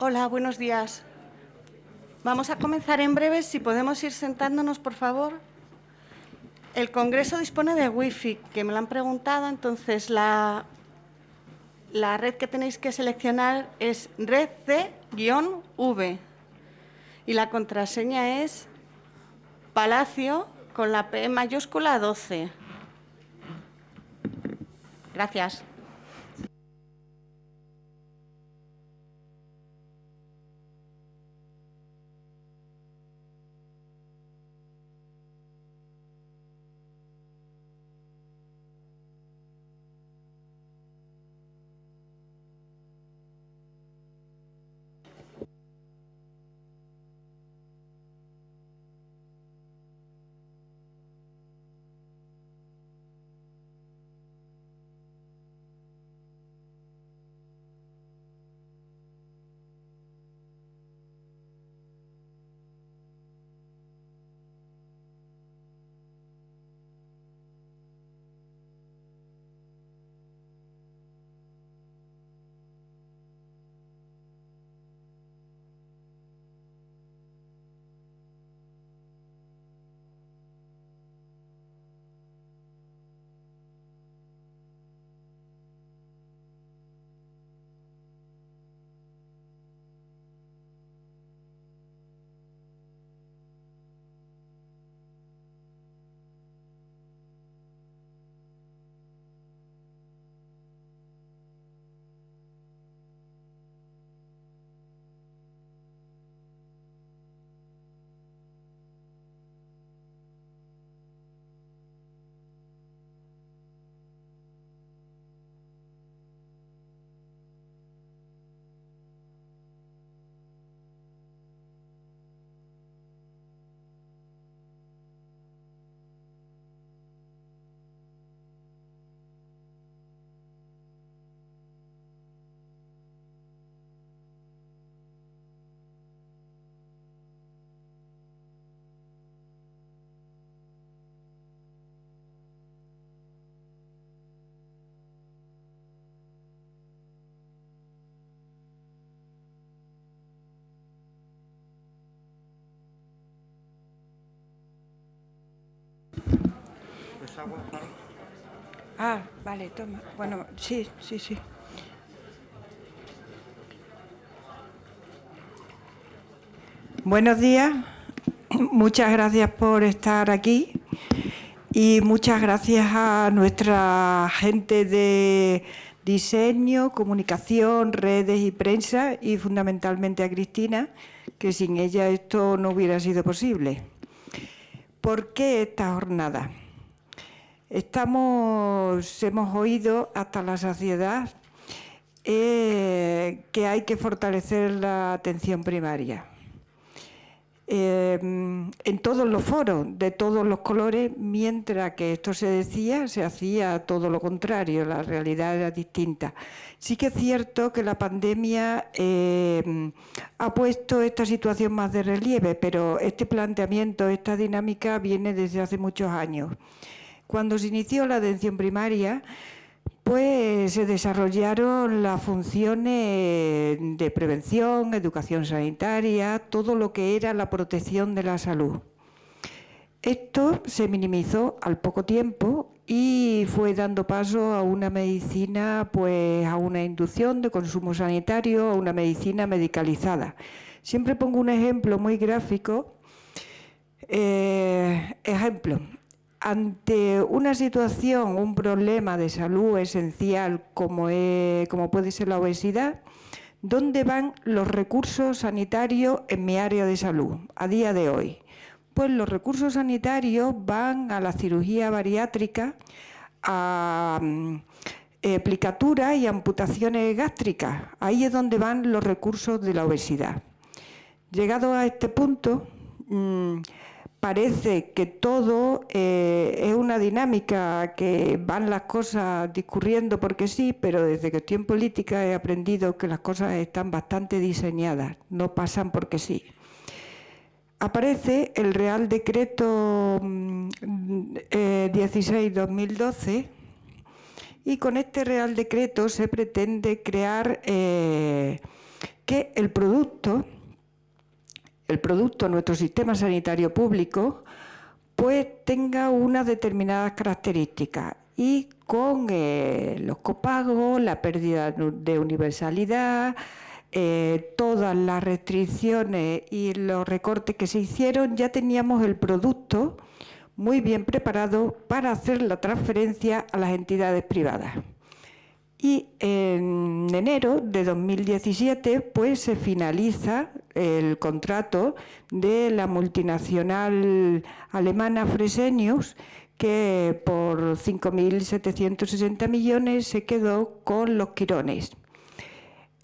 Hola, buenos días. Vamos a comenzar en breve. Si podemos ir sentándonos, por favor. El Congreso dispone de Wi-Fi, que me lo han preguntado. Entonces, la, la red que tenéis que seleccionar es red C-V. Y la contraseña es Palacio con la P mayúscula 12. Gracias. Ah, vale, toma. Bueno, sí, sí, sí. Buenos días. Muchas gracias por estar aquí y muchas gracias a nuestra gente de diseño, comunicación, redes y prensa y fundamentalmente a Cristina, que sin ella esto no hubiera sido posible. ¿Por qué esta jornada? Estamos, hemos oído hasta la saciedad eh, que hay que fortalecer la atención primaria. Eh, en todos los foros, de todos los colores, mientras que esto se decía, se hacía todo lo contrario, la realidad era distinta. Sí que es cierto que la pandemia eh, ha puesto esta situación más de relieve, pero este planteamiento, esta dinámica viene desde hace muchos años. Cuando se inició la atención primaria, pues se desarrollaron las funciones de prevención, educación sanitaria, todo lo que era la protección de la salud. Esto se minimizó al poco tiempo y fue dando paso a una medicina, pues a una inducción de consumo sanitario, a una medicina medicalizada. Siempre pongo un ejemplo muy gráfico. Eh, ejemplo, ante una situación, un problema de salud esencial como, como puede ser la obesidad, ¿dónde van los recursos sanitarios en mi área de salud a día de hoy? Pues los recursos sanitarios van a la cirugía bariátrica, a mm, aplicatura y amputaciones gástricas. Ahí es donde van los recursos de la obesidad. Llegado a este punto, mm, parece que todo eh, es una dinámica, que van las cosas discurriendo porque sí, pero desde que estoy en política he aprendido que las cosas están bastante diseñadas, no pasan porque sí. Aparece el Real Decreto 16-2012 mm, eh, Y con este Real Decreto se pretende crear eh, que el producto, el producto nuestro sistema sanitario público, pues tenga unas determinadas características y con eh, los copagos, la pérdida de universalidad, eh, todas las restricciones y los recortes que se hicieron, ya teníamos el producto muy bien preparado para hacer la transferencia a las entidades privadas. Y en enero de 2017 pues, se finaliza el contrato de la multinacional alemana Fresenius, que por 5.760 millones se quedó con los quirones.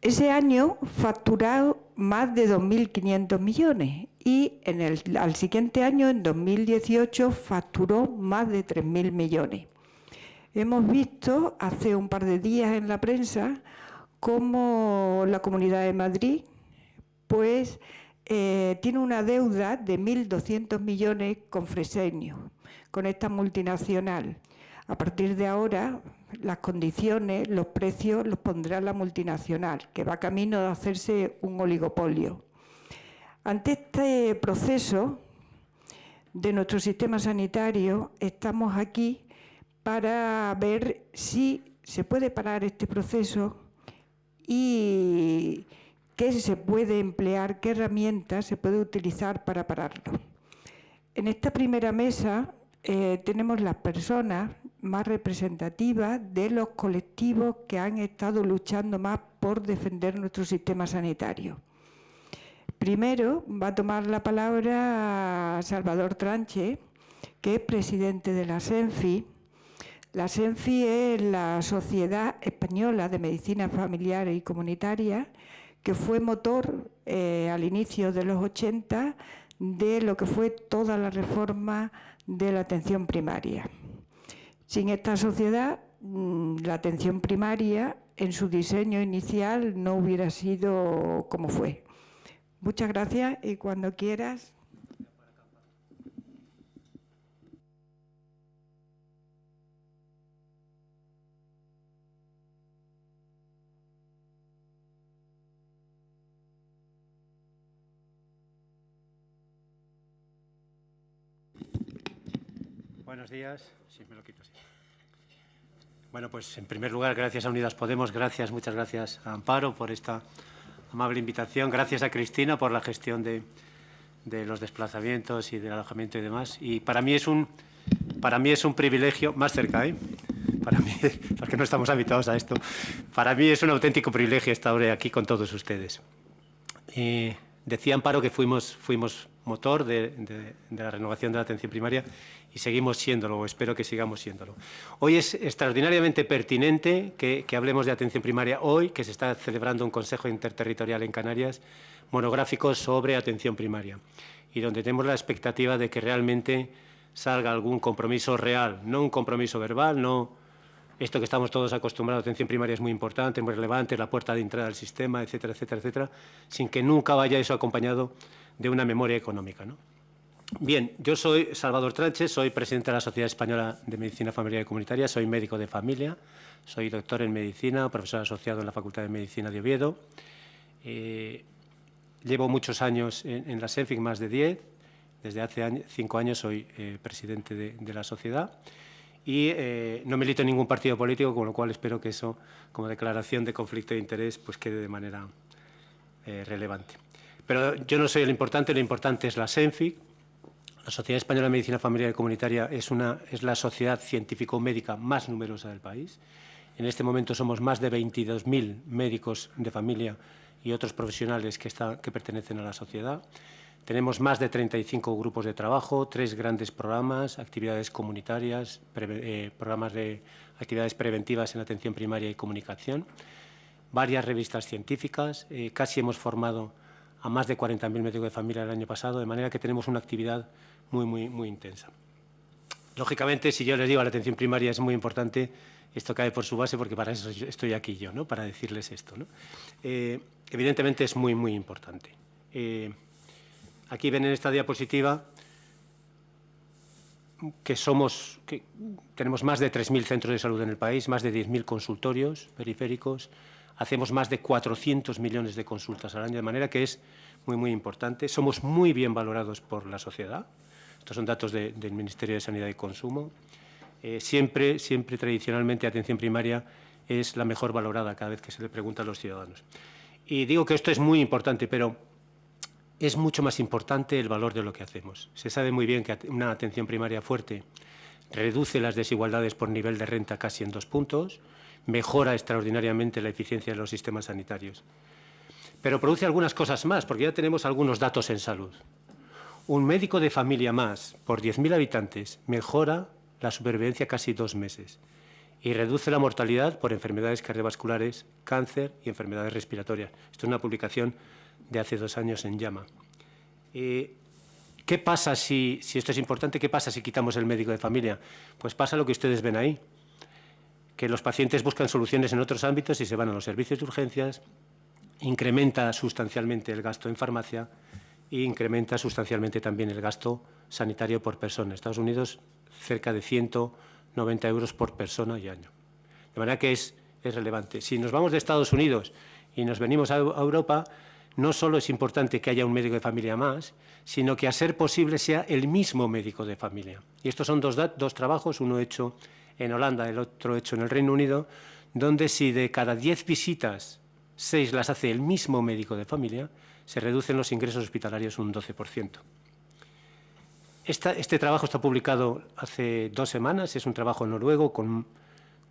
Ese año facturó más de 2.500 millones y en el, al siguiente año, en 2018, facturó más de 3.000 millones. Hemos visto hace un par de días en la prensa cómo la Comunidad de Madrid pues, eh, tiene una deuda de 1.200 millones con Fresenio, con esta multinacional. A partir de ahora, las condiciones, los precios los pondrá la multinacional, que va camino de hacerse un oligopolio. Ante este proceso de nuestro sistema sanitario, estamos aquí para ver si se puede parar este proceso y qué se puede emplear, qué herramientas se puede utilizar para pararlo. En esta primera mesa eh, tenemos las personas más representativas de los colectivos que han estado luchando más por defender nuestro sistema sanitario. Primero va a tomar la palabra Salvador Tranche, que es presidente de la SENFI. La SENFI es la Sociedad Española de Medicina Familiar y Comunitaria, que fue motor eh, al inicio de los 80 de lo que fue toda la reforma de la atención primaria. Sin esta sociedad, mm, la atención primaria en su diseño inicial no hubiera sido como fue. Muchas gracias y cuando quieras. Buenos días. Sí, me lo quito, Bueno, pues en primer lugar, gracias a Unidas Podemos, gracias, muchas gracias a Amparo por esta amable invitación, gracias a Cristina por la gestión de, los desplazamientos y del alojamiento y demás. Y para mí es un, para mí es un privilegio, más cerca, ¿eh? para mí, porque no estamos habituados a esto, para mí es un auténtico privilegio estar aquí con todos ustedes. decía Amparo que fuimos, fuimos motor de, la renovación de la atención primaria y seguimos siéndolo, o espero que sigamos siéndolo. Hoy es extraordinariamente pertinente que, hablemos de atención primaria hoy, que se está celebrando un Consejo Interterritorial en Canarias monográfico sobre atención primaria y donde tenemos la expectativa de que realmente salga algún compromiso real, no un compromiso verbal, no esto que estamos todos acostumbrados, atención primaria es muy importante, muy relevante, la puerta de entrada al sistema, etcétera, etcétera, etcétera, sin que nunca vaya eso acompañado de una memoria económica. ¿no? Bien, yo soy Salvador Tranche, soy presidente de la Sociedad Española de Medicina Familiar y Comunitaria, soy médico de familia, soy doctor en medicina, profesor asociado en la Facultad de Medicina de Oviedo. Eh, llevo muchos años en, la SENFIC, más de 10. Desde hace cinco años soy eh, presidente de, la sociedad y eh, no milito en ningún partido político, con lo cual espero que eso, como declaración de conflicto de interés, pues quede de manera relevante. Pero yo no soy el importante, lo importante es la SENFIC. La Sociedad Española de Medicina Familiar y Comunitaria es, una, es la sociedad científico-médica más numerosa del país. En este momento somos más de 22.000 médicos de familia y otros profesionales que, que pertenecen a la sociedad. Tenemos más de 35 grupos de trabajo, tres grandes programas, actividades comunitarias, eh, programas de actividades preventivas en atención primaria y comunicación, varias revistas científicas, eh, casi hemos formado a más de 40.000 médicos de familia el año pasado, de manera que tenemos una actividad muy, muy, muy intensa. Lógicamente, si yo les digo la atención primaria es muy importante, esto cae por su base porque para eso estoy aquí yo, ¿no? para decirles esto. Eh, evidentemente es muy, muy importante. Eh, aquí ven en esta diapositiva que somos, que tenemos más de 3.000 centros de salud en el país, más de 10.000 consultorios periféricos, hacemos más de 400 millones de consultas al año, de manera que es muy, muy importante. Somos muy bien valorados por la sociedad. Estos son datos del Ministerio de Sanidad y Consumo. Eh, siempre, siempre tradicionalmente, atención primaria es la mejor valorada cada vez que se le pregunta a los ciudadanos. Y digo que esto es muy importante, pero es mucho más importante el valor de lo que hacemos. Se sabe muy bien que una atención primaria fuerte reduce las desigualdades por nivel de renta casi en dos puntos, mejora extraordinariamente la eficiencia de los sistemas sanitarios. Pero produce algunas cosas más, porque ya tenemos algunos datos en salud. Un médico de familia más por 10.000 habitantes mejora la supervivencia casi dos meses y reduce la mortalidad por enfermedades cardiovasculares, cáncer y enfermedades respiratorias. Esto es una publicación de hace dos años en Llama. Eh, ¿Qué pasa si, si esto es importante? ¿Qué pasa si quitamos el médico de familia? Pues pasa lo que ustedes ven ahí, que los pacientes buscan soluciones en otros ámbitos y se van a los servicios de urgencias, incrementa sustancialmente el gasto en farmacia e incrementa sustancialmente también el gasto sanitario por persona. Estados Unidos, cerca de 190 euros por persona y año. De manera que es, es relevante. Si nos vamos de Estados Unidos y nos venimos a, Europa, no solo es importante que haya un médico de familia más, sino que a ser posible sea el mismo médico de familia. Y estos son dos, dos trabajos, uno hecho en Holanda, el otro hecho en el Reino Unido, donde si de cada 10 visitas, 6 las hace el mismo médico de familia, se reducen los ingresos hospitalarios un 12% este trabajo está publicado hace dos semanas, es un trabajo noruego con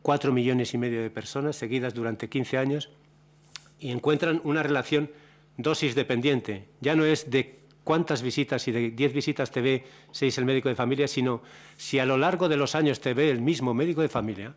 cuatro millones y medio de personas seguidas durante 15 años y encuentran una relación dosis dependiente. Ya no es de cuántas visitas, si de 10 visitas te ve seis el médico de familia, sino si a lo largo de los años te ve el mismo médico de familia,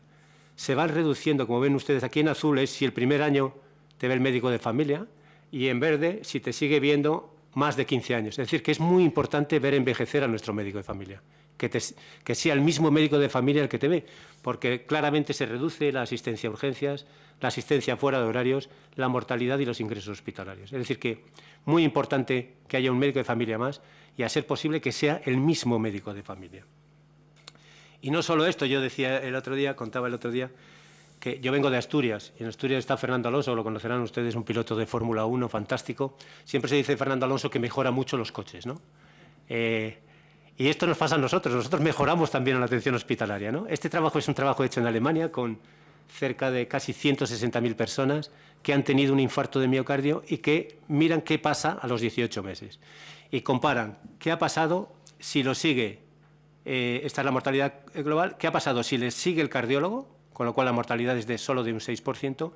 se van reduciendo, como ven ustedes aquí en azul, es si el primer año te ve el médico de familia y en verde si te sigue viendo más de 15 años. Es decir, que es muy importante ver envejecer a nuestro médico de familia, que, que sea el mismo médico de familia el que te ve, porque claramente se reduce la asistencia a urgencias, la asistencia fuera de horarios, la mortalidad y los ingresos hospitalarios. Es decir, que muy importante que haya un médico de familia más y a ser posible que sea el mismo médico de familia. Y no solo esto, yo decía el otro día, contaba el otro día, que yo vengo de Asturias, y en Asturias está Fernando Alonso, lo conocerán ustedes, un piloto de Fórmula 1 fantástico. Siempre se dice Fernando Alonso que mejora mucho los coches, ¿no? Eh, y esto nos pasa a nosotros, nosotros mejoramos también la atención hospitalaria, ¿no? Este trabajo es un trabajo hecho en Alemania con cerca de casi 160.000 personas que han tenido un infarto de miocardio y que miran qué pasa a los 18 meses. Y comparan qué ha pasado si lo sigue, eh, esta es la mortalidad global, qué ha pasado si les sigue el cardiólogo, con lo cual la mortalidad es de solo de un 6%,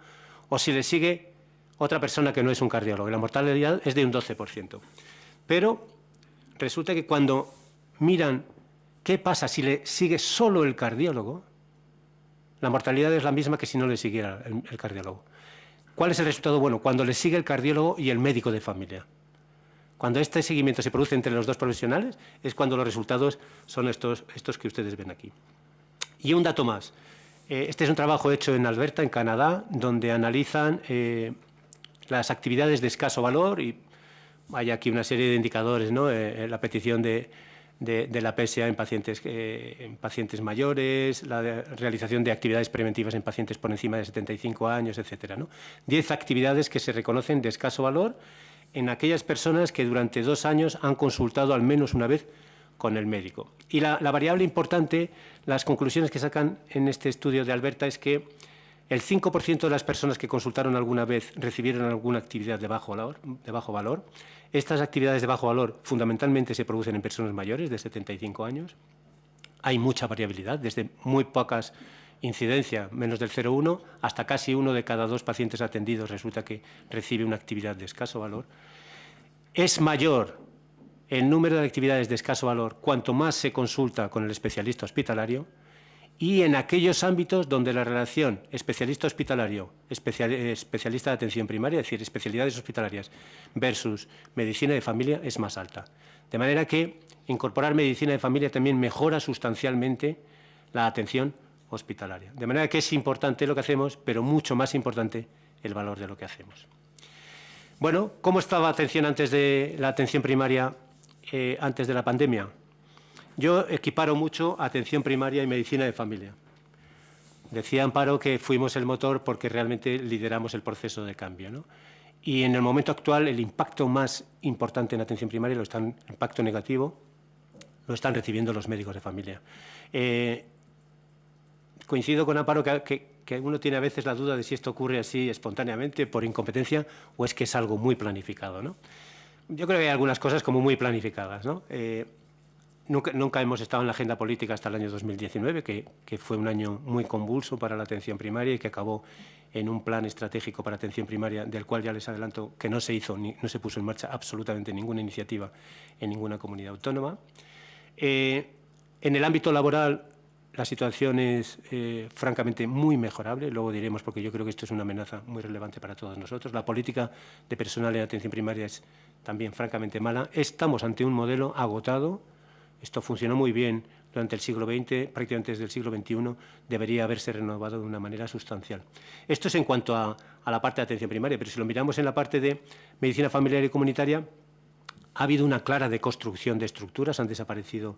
o si le sigue otra persona que no es un cardiólogo, la mortalidad es de un 12%. Pero resulta que cuando miran qué pasa si le sigue solo el cardiólogo, la mortalidad es la misma que si no le siguiera el, cardiólogo. ¿Cuál es el resultado? Bueno, cuando le sigue el cardiólogo y el médico de familia. Cuando este seguimiento se produce entre los dos profesionales es cuando los resultados son estos, estos que ustedes ven aquí. Y un dato más. Eh, este es un trabajo hecho en Alberta, en Canadá, donde analizan eh, las actividades de escaso valor y hay aquí una serie de indicadores, ¿no? Eh, la petición de, la PSA en pacientes, en pacientes mayores, la realización de actividades preventivas en pacientes por encima de 75 años, etc. ¿no? Diez actividades que se reconocen de escaso valor en aquellas personas que durante dos años han consultado al menos una vez con el médico. Y la, variable importante, las conclusiones que sacan en este estudio de Alberta es que el 5% de las personas que consultaron alguna vez recibieron alguna actividad de bajo, valor, de bajo valor. Estas actividades de bajo valor fundamentalmente se producen en personas mayores de 75 años. Hay mucha variabilidad, desde muy pocas incidencias, menos del 0,1, hasta casi uno de cada dos pacientes atendidos resulta que recibe una actividad de escaso valor. Es mayor el número de actividades de escaso valor cuanto más se consulta con el especialista hospitalario y en aquellos ámbitos donde la relación especialista hospitalario, especialista de atención primaria, es decir, especialidades hospitalarias versus medicina de familia es más alta. De manera que incorporar medicina de familia también mejora sustancialmente la atención hospitalaria. De manera que es importante lo que hacemos, pero mucho más importante el valor de lo que hacemos. Bueno, ¿cómo estaba la atención antes de la atención primaria eh, antes de la pandemia. Yo equiparo mucho atención primaria y medicina de familia. Decía Amparo que fuimos el motor porque realmente lideramos el proceso de cambio. ¿no? Y en el momento actual el impacto más importante en atención primaria, lo están, impacto negativo, lo están recibiendo los médicos de familia. Eh, coincido con Amparo que, que, uno tiene a veces la duda de si esto ocurre así espontáneamente, por incompetencia, o es que es algo muy planificado. ¿no? Yo creo que hay algunas cosas como muy planificadas. ¿no? Eh, Nunca, hemos estado en la agenda política hasta el año 2019, que, fue un año muy convulso para la atención primaria y que acabó en un plan estratégico para atención primaria, del cual ya les adelanto que no se hizo, ni, no se puso en marcha absolutamente ninguna iniciativa en ninguna comunidad autónoma. Eh, en el ámbito laboral, la situación es eh, francamente muy mejorable, luego diremos porque yo creo que esto es una amenaza muy relevante para todos nosotros. La política de personal en atención primaria es también francamente mala. Estamos ante un modelo agotado, esto funcionó muy bien durante el siglo XX, prácticamente desde el siglo XXI, debería haberse renovado de una manera sustancial. Esto es en cuanto a, la parte de atención primaria, pero si lo miramos en la parte de medicina familiar y comunitaria, ha habido una clara deconstrucción de estructuras, han desaparecido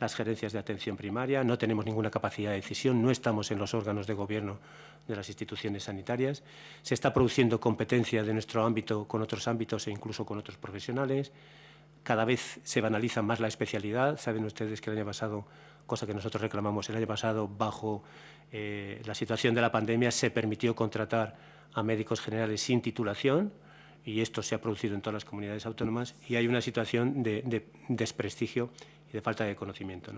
las gerencias de atención primaria, no tenemos ninguna capacidad de decisión, no estamos en los órganos de gobierno de las instituciones sanitarias, se está produciendo competencia de nuestro ámbito con otros ámbitos e incluso con otros profesionales, cada vez se banaliza más la especialidad. Saben ustedes que el año pasado, cosa que nosotros reclamamos el año pasado, bajo eh, la situación de la pandemia, se permitió contratar a médicos generales sin titulación y esto se ha producido en todas las comunidades autónomas y hay una situación de, desprestigio y de falta de conocimiento.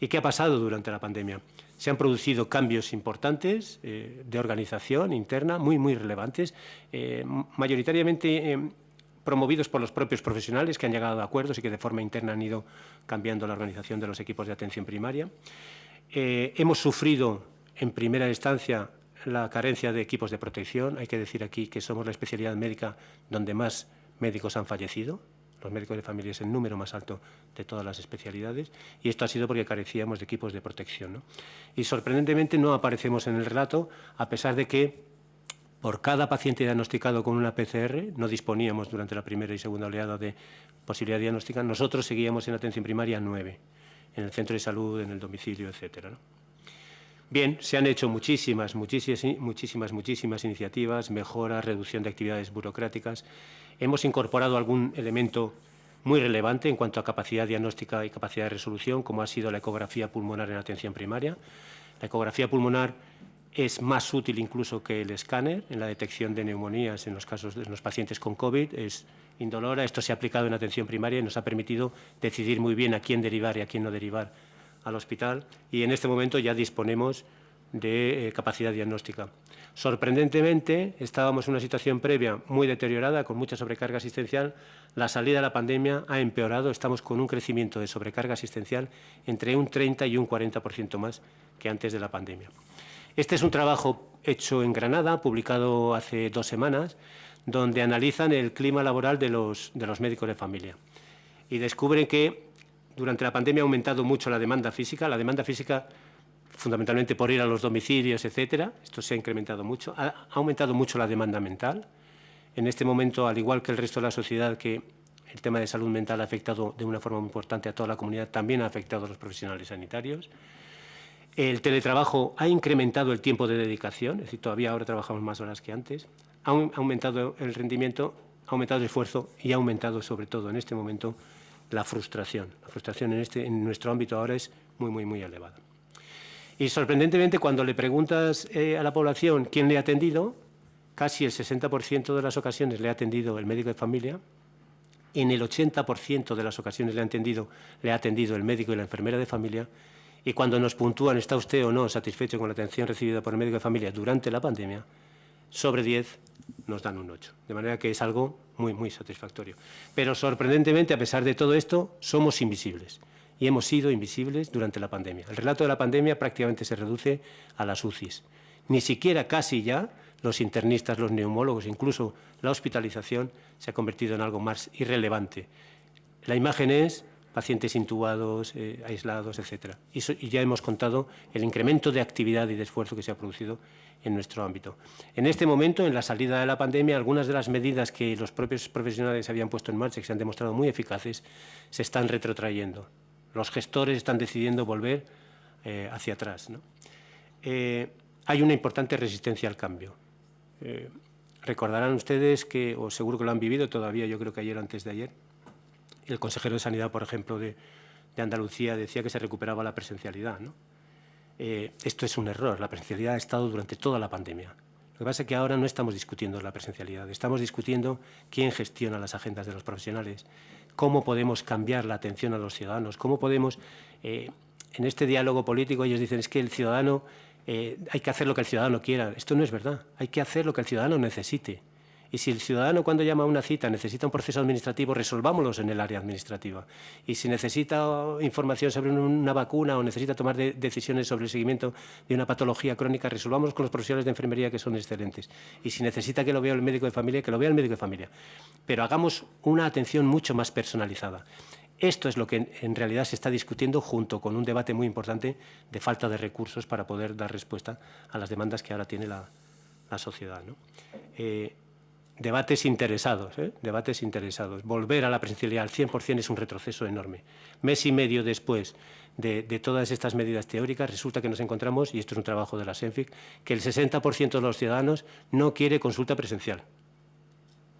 ¿Y qué ha pasado durante la pandemia? Se han producido cambios importantes eh, de organización interna, muy, muy relevantes, eh, mayoritariamente promovidos por los propios profesionales que han llegado a acuerdos y que de forma interna han ido cambiando la organización de los equipos de atención primaria. Eh, hemos sufrido en primera instancia la carencia de equipos de protección. Hay que decir aquí que somos la especialidad médica donde más médicos han fallecido. Los médicos de familia es el número más alto de todas las especialidades y esto ha sido porque carecíamos de equipos de protección. Y sorprendentemente no aparecemos en el relato, a pesar de que por cada paciente diagnosticado con una PCR, no disponíamos durante la primera y segunda oleada de posibilidad diagnóstica, nosotros seguíamos en atención primaria nueve, en el centro de salud, en el domicilio, etcétera. Bien, se han hecho muchísimas, muchísimas, muchísimas, muchísimas iniciativas, mejoras, reducción de actividades burocráticas. Hemos incorporado algún elemento muy relevante en cuanto a capacidad diagnóstica y capacidad de resolución, como ha sido la ecografía pulmonar en atención primaria. La ecografía pulmonar es más útil incluso que el escáner en la detección de neumonías en los casos de los pacientes con COVID, es indolora, esto se ha aplicado en atención primaria y nos ha permitido decidir muy bien a quién derivar y a quién no derivar al hospital y en este momento ya disponemos de eh, capacidad diagnóstica. Sorprendentemente, estábamos en una situación previa muy deteriorada, con mucha sobrecarga asistencial. La salida de la pandemia ha empeorado. Estamos con un crecimiento de sobrecarga asistencial entre un 30 y un 40% más que antes de la pandemia. Este es un trabajo hecho en Granada, publicado hace dos semanas, donde analizan el clima laboral de los, de los médicos de familia. Y descubren que durante la pandemia ha aumentado mucho la demanda física, la demanda física fundamentalmente por ir a los domicilios, etcétera. Esto se ha incrementado mucho. Ha, aumentado mucho la demanda mental. En este momento, al igual que el resto de la sociedad, que el tema de salud mental ha afectado de una forma muy importante a toda la comunidad, también ha afectado a los profesionales sanitarios. El teletrabajo ha incrementado el tiempo de dedicación, es decir, todavía ahora trabajamos más horas que antes, ha aumentado el rendimiento, ha aumentado el esfuerzo y ha aumentado sobre todo en este momento la frustración. La frustración en, este, nuestro ámbito ahora es muy, muy, muy elevada. Y sorprendentemente, cuando le preguntas eh, a la población quién le ha atendido, casi el 60% de las ocasiones le ha atendido el médico de familia, en el 80% de las ocasiones le ha, atendido, le ha atendido el médico y la enfermera de familia, y cuando nos puntúan, ¿está usted o no satisfecho con la atención recibida por el médico de familia durante la pandemia? Sobre 10 nos dan un 8. De manera que es algo muy, muy satisfactorio. Pero sorprendentemente, a pesar de todo esto, somos invisibles. Y hemos sido invisibles durante la pandemia. El relato de la pandemia prácticamente se reduce a las UCIs. Ni siquiera casi ya los internistas, los neumólogos, incluso la hospitalización se ha convertido en algo más irrelevante. La imagen es pacientes intubados, eh, aislados, etc. Y, ya hemos contado el incremento de actividad y de esfuerzo que se ha producido en nuestro ámbito. En este momento, en la salida de la pandemia, algunas de las medidas que los propios profesionales habían puesto en marcha y que se han demostrado muy eficaces, se están retrotrayendo. Los gestores están decidiendo volver eh, hacia atrás. Eh, hay una importante resistencia al cambio. Recordarán ustedes que, o seguro que lo han vivido todavía, yo creo que ayer o antes de ayer, el consejero de Sanidad, por ejemplo, de, Andalucía decía que se recuperaba la presencialidad. esto es un error. La presencialidad ha estado durante toda la pandemia. Lo que pasa es que ahora no estamos discutiendo la presencialidad, estamos discutiendo quién gestiona las agendas de los profesionales, cómo podemos cambiar la atención a los ciudadanos, cómo podemos, eh, en este diálogo político ellos dicen es que el ciudadano, eh, hay que hacer lo que el ciudadano quiera. Esto no es verdad, hay que hacer lo que el ciudadano necesite. Y si el ciudadano cuando llama a una cita necesita un proceso administrativo, resolvámoslo en el área administrativa. Y si necesita información sobre una vacuna o necesita tomar decisiones sobre el seguimiento de una patología crónica, resolvamos con los profesionales de enfermería que son excelentes. Y si necesita que lo vea el médico de familia, que lo vea el médico de familia. Pero hagamos una atención mucho más personalizada. Esto es lo que en realidad se está discutiendo junto con un debate muy importante de falta de recursos para poder dar respuesta a las demandas que ahora tiene la, sociedad. ¿no? Eh, debates interesados, ¿eh? debates interesados. Volver a la presencialidad al 100% es un retroceso enorme. Mes y medio después de, de, todas estas medidas teóricas, resulta que nos encontramos, y esto es un trabajo de la SENFIC, que el 60% de los ciudadanos no quiere consulta presencial.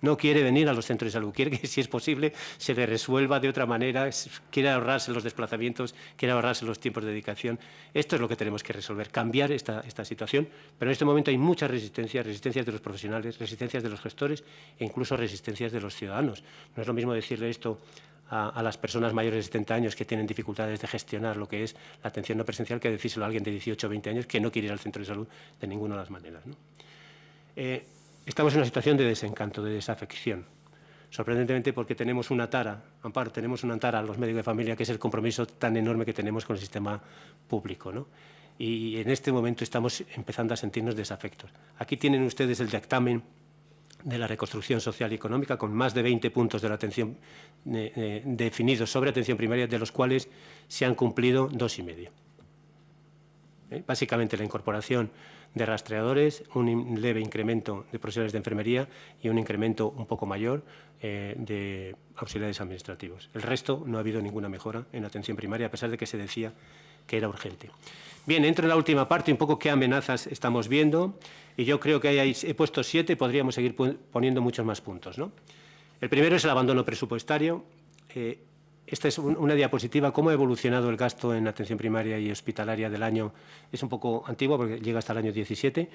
No quiere venir a los centros de salud, quiere que, si es posible, se le resuelva de otra manera, quiere ahorrarse los desplazamientos, quiere ahorrarse los tiempos de dedicación. Esto es lo que tenemos que resolver, cambiar esta, situación, pero en este momento hay muchas resistencias, resistencias de los profesionales, resistencias de los gestores e incluso resistencias de los ciudadanos. No es lo mismo decirle esto a, las personas mayores de 70 años que tienen dificultades de gestionar lo que es la atención no presencial que decírselo a alguien de 18 o 20 años que no quiere ir al centro de salud de ninguna de las maneras. Eh, Estamos en una situación de desencanto, de desafección. Sorprendentemente porque tenemos una tara, Amparo, tenemos una tara a los médicos de familia, que es el compromiso tan enorme que tenemos con el sistema público. ¿no? Y en este momento estamos empezando a sentirnos desafectos. Aquí tienen ustedes el dictamen de la reconstrucción social y económica, con más de 20 puntos de la atención eh, eh, definidos sobre atención primaria, de los cuales se han cumplido dos y medio. ¿Eh? Básicamente la incorporación de rastreadores, un leve incremento de profesionales de enfermería y un incremento un poco mayor eh, de auxiliares administrativos. El resto no ha habido ninguna mejora en atención primaria, a pesar de que se decía que era urgente. Bien, entro en la última parte, un poco qué amenazas estamos viendo, y yo creo que he puesto siete, podríamos seguir poniendo muchos más puntos. ¿no? El primero es el abandono presupuestario. Eh, esta es una diapositiva, cómo ha evolucionado el gasto en atención primaria y hospitalaria del año. Es un poco antiguo porque llega hasta el año 17,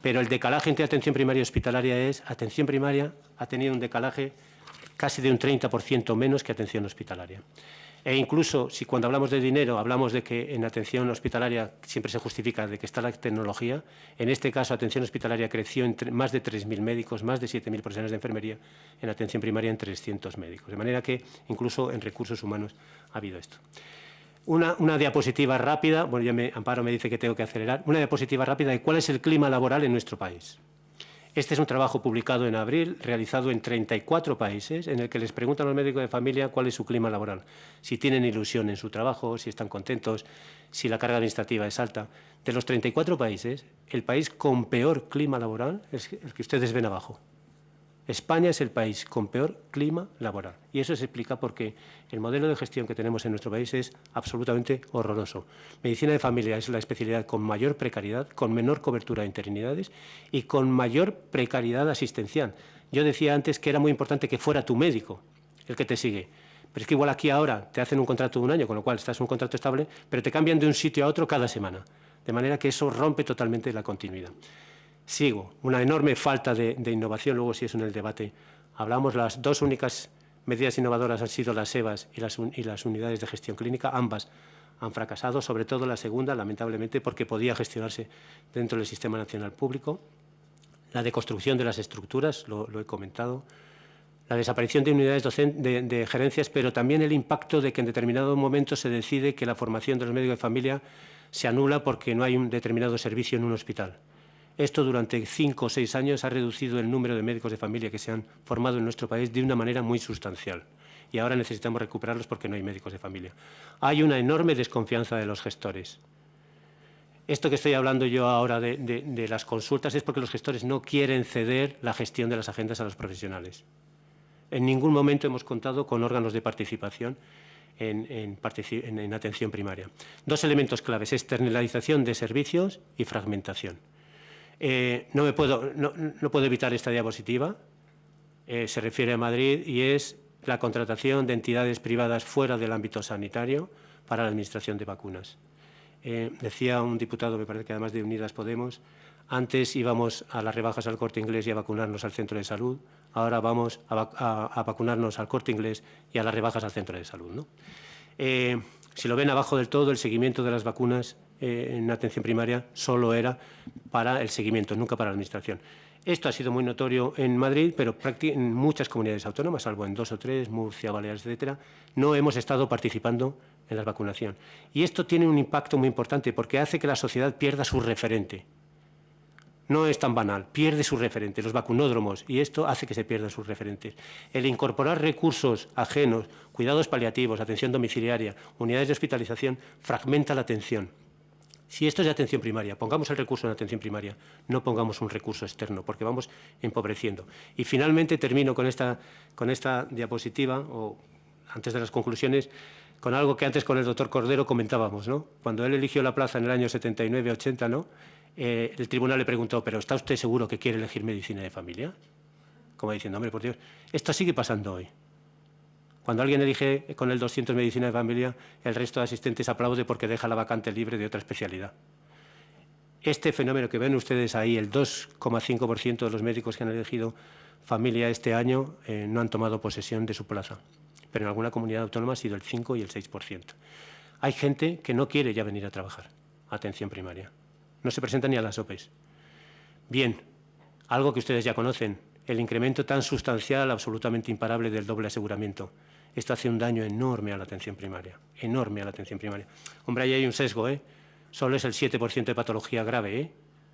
pero el decalaje entre atención primaria y hospitalaria es, atención primaria ha tenido un decalaje casi de un 30% menos que atención hospitalaria. E incluso si cuando hablamos de dinero hablamos de que en atención hospitalaria siempre se justifica de que está la tecnología, en este caso atención hospitalaria creció en más de 3.000 médicos, más de 7.000 profesionales de enfermería, en atención primaria en 300 médicos. De manera que incluso en recursos humanos ha habido esto. Una, una, diapositiva rápida, bueno, ya me, Amparo me dice que tengo que acelerar, una diapositiva rápida de cuál es el clima laboral en nuestro país. Este es un trabajo publicado en abril, realizado en 34 países, en el que les preguntan a los médicos de familia cuál es su clima laboral, si tienen ilusión en su trabajo, si están contentos, si la carga administrativa es alta. De los 34 países, el país con peor clima laboral es el que ustedes ven abajo. España es el país con peor clima laboral. Y eso se explica porque el modelo de gestión que tenemos en nuestro país es absolutamente horroroso. Medicina de familia es la especialidad con mayor precariedad, con menor cobertura de interinidades y con mayor precariedad asistencial. Yo decía antes que era muy importante que fuera tu médico el que te sigue. Pero es que igual aquí ahora te hacen un contrato de un año, con lo cual estás en un contrato estable, pero te cambian de un sitio a otro cada semana. De manera que eso rompe totalmente la continuidad. Sigo, una enorme falta de, innovación, luego si eso en el debate. Hablamos, las dos únicas medidas innovadoras han sido las EVAs y las, y las unidades de gestión clínica, ambas han fracasado, sobre todo la segunda, lamentablemente, porque podía gestionarse dentro del Sistema Nacional Público. La deconstrucción de las estructuras, lo, he comentado. La desaparición de unidades de, de, gerencias, pero también el impacto de que en determinado momento se decide que la formación de los médicos de familia se anula porque no hay un determinado servicio en un hospital. Esto durante cinco o seis años ha reducido el número de médicos de familia que se han formado en nuestro país de una manera muy sustancial. Y ahora necesitamos recuperarlos porque no hay médicos de familia. Hay una enorme desconfianza de los gestores. Esto que estoy hablando yo ahora de, las consultas es porque los gestores no quieren ceder la gestión de las agendas a los profesionales. En ningún momento hemos contado con órganos de participación en, atención primaria. Dos elementos claves, externalización de servicios y fragmentación. Eh, no, me puedo, no, puedo evitar esta diapositiva, eh, se refiere a Madrid y es la contratación de entidades privadas fuera del ámbito sanitario para la administración de vacunas. Eh, decía un diputado, me parece que además de Unidas Podemos, antes íbamos a las rebajas al corte inglés y a vacunarnos al centro de salud, ahora vamos a, vacunarnos al corte inglés y a las rebajas al centro de salud. Eh, si lo ven abajo del todo, el seguimiento de las vacunas eh, en atención primaria solo era para el seguimiento, nunca para la administración. Esto ha sido muy notorio en Madrid, pero en muchas comunidades autónomas, salvo en dos o tres, Murcia, Baleares, etcétera, no hemos estado participando en la vacunación. Y esto tiene un impacto muy importante porque hace que la sociedad pierda su referente no es tan banal, pierde sus referentes, los vacunódromos, y esto hace que se pierdan sus referentes. El incorporar recursos ajenos, cuidados paliativos, atención domiciliaria, unidades de hospitalización, fragmenta la atención. Si esto es de atención primaria, pongamos el recurso en atención primaria, no pongamos un recurso externo, porque vamos empobreciendo. Y finalmente termino con esta, con esta diapositiva, o antes de las conclusiones, con algo que antes con el doctor Cordero comentábamos, ¿no? Cuando él eligió la plaza en el año 79-80, ¿no? Eh, el tribunal le preguntó, ¿pero está usted seguro que quiere elegir medicina de familia? Como diciendo, hombre, por Dios, esto sigue pasando hoy. Cuando alguien elige con el 200 medicina de familia, el resto de asistentes aplaude porque deja la vacante libre de otra especialidad. Este fenómeno que ven ustedes ahí, el 2,5% de los médicos que han elegido familia este año eh, no han tomado posesión de su plaza, pero en alguna comunidad autónoma ha sido el 5 y el 6%. Hay gente que no quiere ya venir a trabajar, atención primaria no se presenta ni a las OPEs. Bien, algo que ustedes ya conocen, el incremento tan sustancial, absolutamente imparable del doble aseguramiento. Esto hace un daño enorme a la atención primaria, enorme a la atención primaria. Hombre, ahí hay un sesgo, ¿eh? Solo es el 7% de patología grave, ¿eh?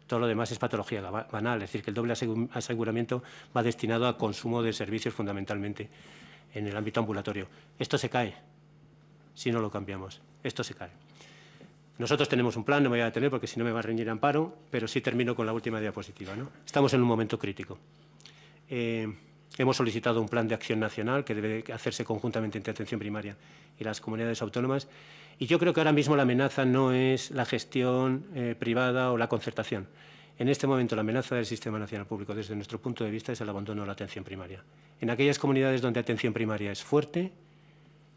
Todo lo demás es patología banal, es decir, que el doble aseguramiento va destinado a consumo de servicios fundamentalmente en el ámbito ambulatorio. Esto se cae si no lo cambiamos. Esto se cae. Nosotros tenemos un plan, no me voy a detener porque si no me va a reñir amparo, pero sí termino con la última diapositiva. ¿no? Estamos en un momento crítico. Eh, hemos solicitado un plan de acción nacional que debe hacerse conjuntamente entre atención primaria y las comunidades autónomas. Y yo creo que ahora mismo la amenaza no es la gestión eh, privada o la concertación. En este momento la amenaza del Sistema Nacional Público desde nuestro punto de vista es el abandono de la atención primaria. En aquellas comunidades donde atención primaria es fuerte,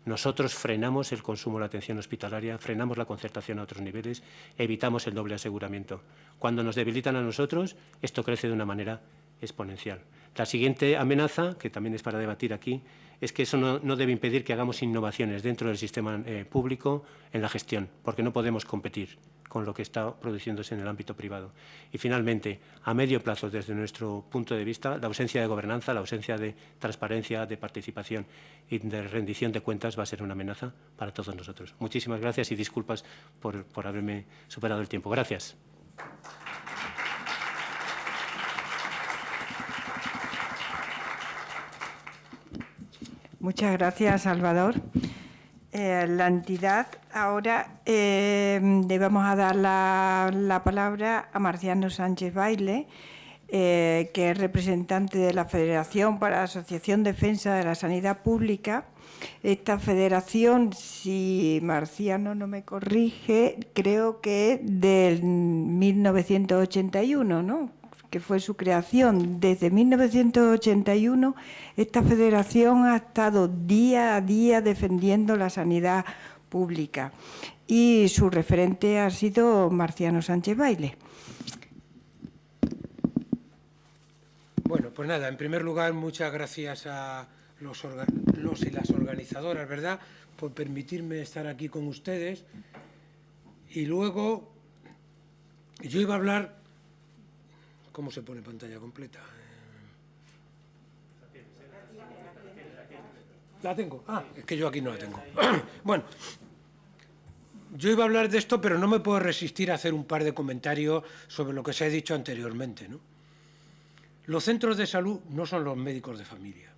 nosotros frenamos el consumo de la atención hospitalaria, frenamos la concertación a otros niveles, evitamos el doble aseguramiento. Cuando nos debilitan a nosotros, esto crece de una manera exponencial. La siguiente amenaza, que también es para debatir aquí, es que eso no, debe impedir que hagamos innovaciones dentro del sistema eh, público en la gestión, porque no podemos competir con lo que está produciéndose en el ámbito privado. Y finalmente, a medio plazo, desde nuestro punto de vista, la ausencia de gobernanza, la ausencia de transparencia, de participación y de rendición de cuentas va a ser una amenaza para todos nosotros. Muchísimas gracias y disculpas por, por haberme superado el tiempo. Gracias. Muchas gracias, Salvador. Eh, la entidad, ahora eh, le vamos a dar la, palabra a Marciano Sánchez Baile, eh, que es representante de la Federación para la Asociación Defensa de la Sanidad Pública. Esta federación, si Marciano no me corrige, creo que es del 1981, ¿no? Que fue su creación. Desde 1981 esta federación ha estado día a día defendiendo la sanidad pública y su referente ha sido Marciano Sánchez Baile. Bueno, pues nada, en primer lugar, muchas gracias a los, los y las organizadoras, ¿verdad?, por permitirme estar aquí con ustedes. Y luego, yo iba a hablar ¿Cómo se pone pantalla completa? La tengo. Ah, es que yo aquí no la tengo. bueno, yo iba a hablar de esto, pero no me puedo resistir a hacer un par de comentarios sobre lo que se ha dicho anteriormente. ¿no? Los centros de salud no son los médicos de familia.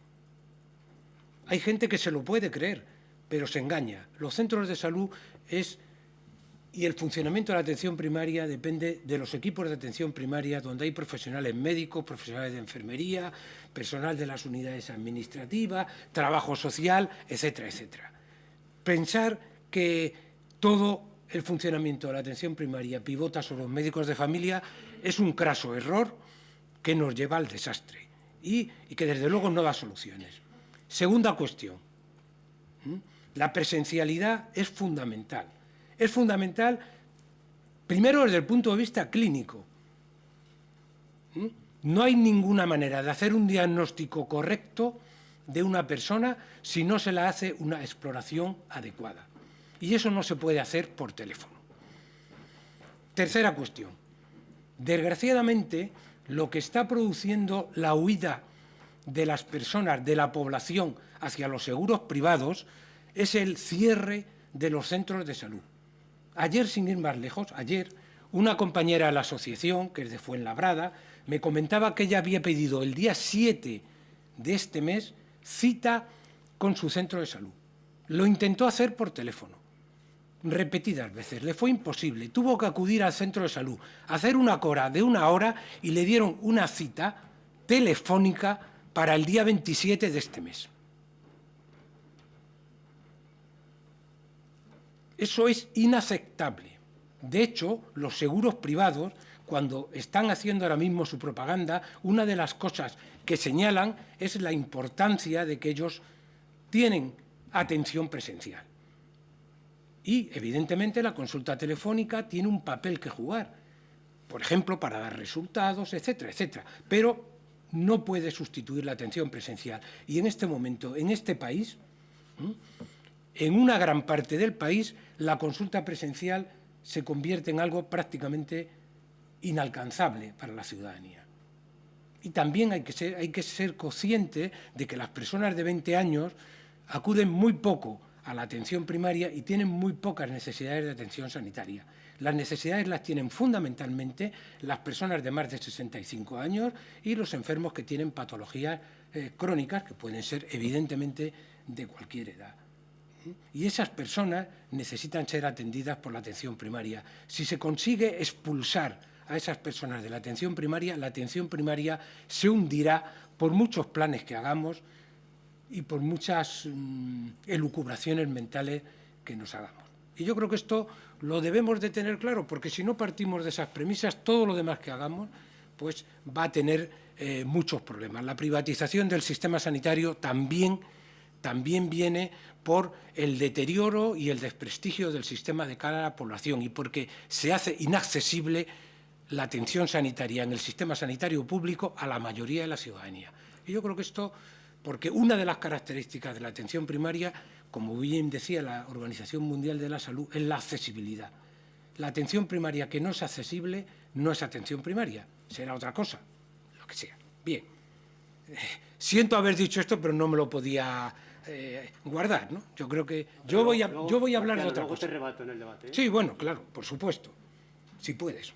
Hay gente que se lo puede creer, pero se engaña. Los centros de salud es y el funcionamiento de la atención primaria depende de los equipos de atención primaria donde hay profesionales médicos, profesionales de enfermería, personal de las unidades administrativas, trabajo social, etcétera, etcétera. pensar que todo el funcionamiento de la atención primaria pivota sobre los médicos de familia es un craso error que nos lleva al desastre y, y que desde luego no da soluciones. Segunda cuestión. La presencialidad es fundamental. Es fundamental, primero, desde el punto de vista clínico. No hay ninguna manera de hacer un diagnóstico correcto de una persona si no se la hace una exploración adecuada. Y eso no se puede hacer por teléfono. Tercera cuestión. Desgraciadamente, lo que está produciendo la huida de las personas, de la población, hacia los seguros privados, es el cierre de los centros de salud. Ayer, sin ir más lejos, ayer, una compañera de la asociación, que es de Fuenlabrada, me comentaba que ella había pedido el día 7 de este mes cita con su centro de salud. Lo intentó hacer por teléfono, repetidas veces, le fue imposible. Tuvo que acudir al centro de salud, hacer una cora de una hora y le dieron una cita telefónica para el día 27 de este mes. Eso es inaceptable. De hecho, los seguros privados, cuando están haciendo ahora mismo su propaganda, una de las cosas que señalan es la importancia de que ellos tienen atención presencial. Y, evidentemente, la consulta telefónica tiene un papel que jugar, por ejemplo, para dar resultados, etcétera, etcétera. Pero no puede sustituir la atención presencial. Y en este momento, en este país, en una gran parte del país, la consulta presencial se convierte en algo prácticamente inalcanzable para la ciudadanía. Y también hay que ser, hay consciente de que las personas de 20 años acuden muy poco a la atención primaria y tienen muy pocas necesidades de atención sanitaria. Las necesidades las tienen fundamentalmente las personas de más de 65 años y los enfermos que tienen patologías eh, crónicas, que pueden ser evidentemente de cualquier edad. Y esas personas necesitan ser atendidas por la atención primaria. Si se consigue expulsar a esas personas de la atención primaria, la atención primaria se hundirá por muchos planes que hagamos y por muchas mm, elucubraciones mentales que nos hagamos. Y yo creo que esto lo debemos de tener claro, porque si no partimos de esas premisas, todo lo demás que hagamos pues va a tener eh, muchos problemas. La privatización del sistema sanitario también, también viene por el deterioro y el desprestigio del sistema de cara a la población y porque se hace inaccesible la atención sanitaria en el sistema sanitario público a la mayoría de la ciudadanía. Y yo creo que esto, porque una de las características de la atención primaria, como bien decía la Organización Mundial de la Salud, es la accesibilidad. La atención primaria que no es accesible no es atención primaria, será otra cosa, lo que sea. Bien, siento haber dicho esto, pero no me lo podía eh, guardar, ¿no? Yo creo que yo voy a, yo voy a hablar de otra cosa. Te rebato en el debate. ¿eh? Sí, bueno, claro, por supuesto, si puedes.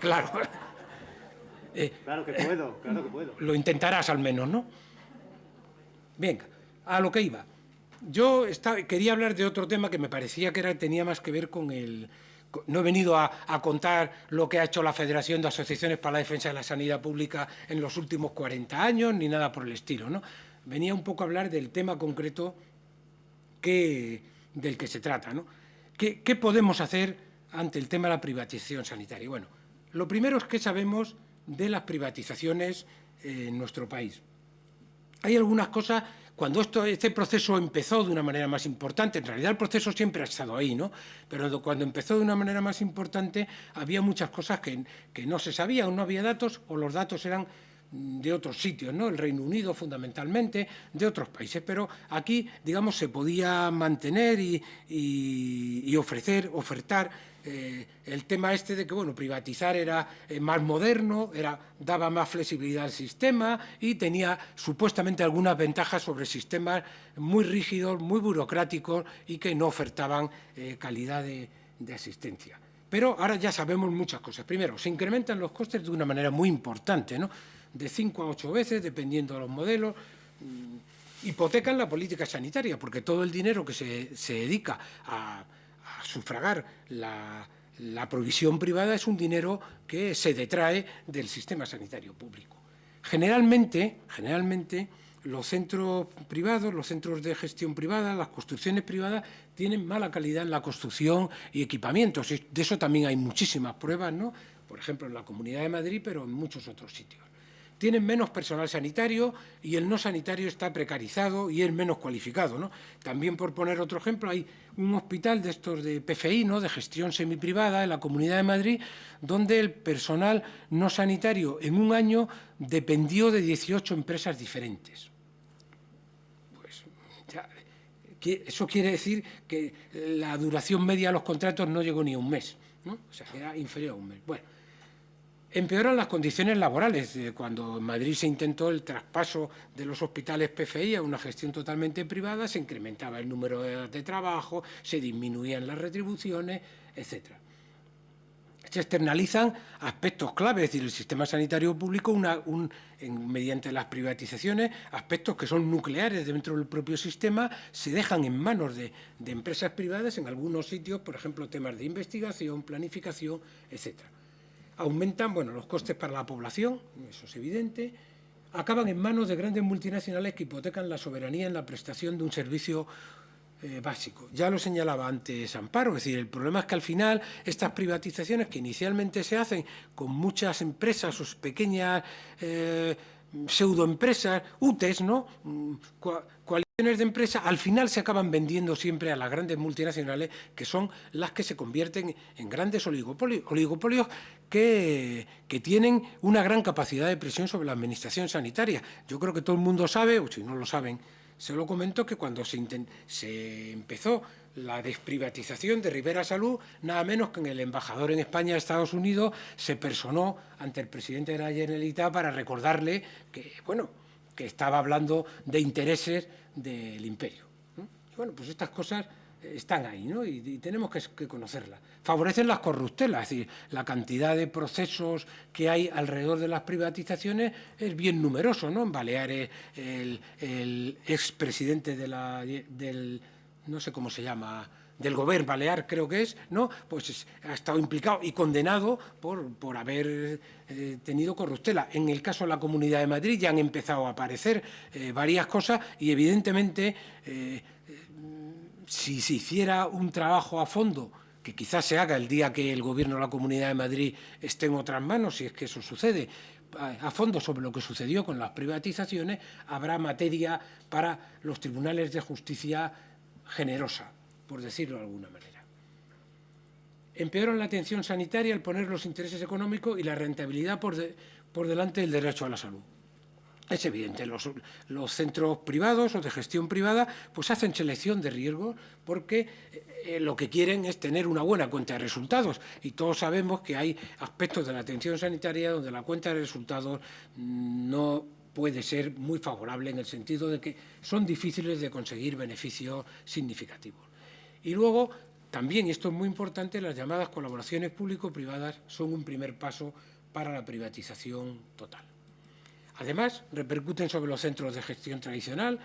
Claro. Eh, claro que puedo, claro que puedo. Lo intentarás al menos, ¿no? Venga, a lo que iba. Yo quería hablar de otro tema que me parecía que era, tenía más que ver con el... No he venido a, a, contar lo que ha hecho la Federación de Asociaciones para la Defensa de la Sanidad Pública en los últimos 40 años, ni nada por el estilo, ¿no? Venía un poco a hablar del tema concreto del que se trata, ¿no? ¿Qué, ¿Qué podemos hacer ante el tema de la privatización sanitaria? Bueno, lo primero es que sabemos de las privatizaciones en nuestro país. Hay algunas cosas, cuando este proceso empezó de una manera más importante, en realidad el proceso siempre ha estado ahí, ¿no? pero cuando empezó de una manera más importante había muchas cosas que, que no se sabían, no había datos o los datos eran de otros sitios, ¿no? el Reino Unido fundamentalmente, de otros países, pero aquí, digamos, se podía mantener y, y, ofrecer, ofertar eh, el tema este de que bueno, privatizar era eh, más moderno, era, daba más flexibilidad al sistema y tenía supuestamente algunas ventajas sobre sistemas muy rígidos, muy burocráticos y que no ofertaban eh, calidad de, de asistencia. Pero ahora ya sabemos muchas cosas. Primero, se incrementan los costes de una manera muy importante, ¿no? De 5 a 8 veces, dependiendo de los modelos, mm, hipotecan la política sanitaria, porque todo el dinero que se, se dedica a, sufragar la, la provisión privada es un dinero que se detrae del sistema sanitario público. Generalmente, generalmente los centros privados, los centros de gestión privada, las construcciones privadas, tienen mala calidad en la construcción y equipamientos. De eso también hay muchísimas pruebas, ¿no? por ejemplo, en la Comunidad de Madrid, pero en muchos otros sitios tienen menos personal sanitario y el no sanitario está precarizado y es menos cualificado. ¿no? También, por poner otro ejemplo, hay un hospital de estos de PFI, ¿no? de gestión semiprivada, en la Comunidad de Madrid, donde el personal no sanitario en un año dependió de 18 empresas diferentes. Pues eso quiere decir que la duración media de los contratos no llegó ni a un mes, ¿no? o sea, era inferior a un mes. Bueno, Empeoran las condiciones laborales. Cuando en Madrid se intentó el traspaso de los hospitales PFI a una gestión totalmente privada, se incrementaba el número de, trabajo, se disminuían las retribuciones, etc. Se externalizan aspectos claves, es decir, el sistema sanitario público mediante las privatizaciones, aspectos que son nucleares dentro del propio sistema, se dejan en manos de, de empresas privadas en algunos sitios, por ejemplo, temas de investigación, planificación, etcétera aumentan bueno, los costes para la población, eso es evidente, acaban en manos de grandes multinacionales que hipotecan la soberanía en la prestación de un servicio eh, básico. Ya lo señalaba antes Amparo, es decir, el problema es que al final estas privatizaciones que inicialmente se hacen con muchas empresas o pequeñas eh, pseudoempresas, UTES, ¿no? Mm, coaliciones de empresas, al final se acaban vendiendo siempre a las grandes multinacionales, que son las que se convierten en grandes oligopolios, que, tienen una gran capacidad de presión sobre la administración sanitaria. Yo creo que todo el mundo sabe, o si no lo saben, se lo comento que cuando se empezó la desprivatización de Rivera Salud, nada menos que en el embajador en España de Estados Unidos se personó ante el presidente de la Generalitat para recordarle que, bueno, que estaba hablando de intereses del imperio. Y bueno, pues estas cosas están ahí, ¿no? Y, tenemos que, que, conocerlas. Favorecen las corruptelas, es decir, la cantidad de procesos que hay alrededor de las privatizaciones es bien numeroso, ¿no? En Baleares, el, el expresidente de la, del no sé cómo se llama, del gobierno balear creo que es, ¿no? pues ha estado implicado y condenado por, por haber eh, tenido corruptela. En el caso de la Comunidad de Madrid ya han empezado a aparecer eh, varias cosas y evidentemente eh, si se hiciera un trabajo a fondo que quizás se haga el día que el Gobierno de la Comunidad de Madrid esté en otras manos, si es que eso sucede, a fondo sobre lo que sucedió con las privatizaciones, habrá materia para los tribunales de justicia generosa, por decirlo de alguna manera. Empeoran la atención sanitaria al poner los intereses económicos y la rentabilidad por, por delante del derecho a la salud. Es evidente, los, los, centros privados o de gestión privada pues hacen selección de riesgos porque eh, lo que quieren es tener una buena cuenta de resultados y todos sabemos que hay aspectos de la atención sanitaria donde la cuenta de resultados no puede ser muy favorable en el sentido de que son difíciles de conseguir beneficios significativos. Y luego, también, y esto es muy importante, las llamadas colaboraciones público-privadas son un primer paso para la privatización total. Además, repercuten sobre los centros de gestión tradicional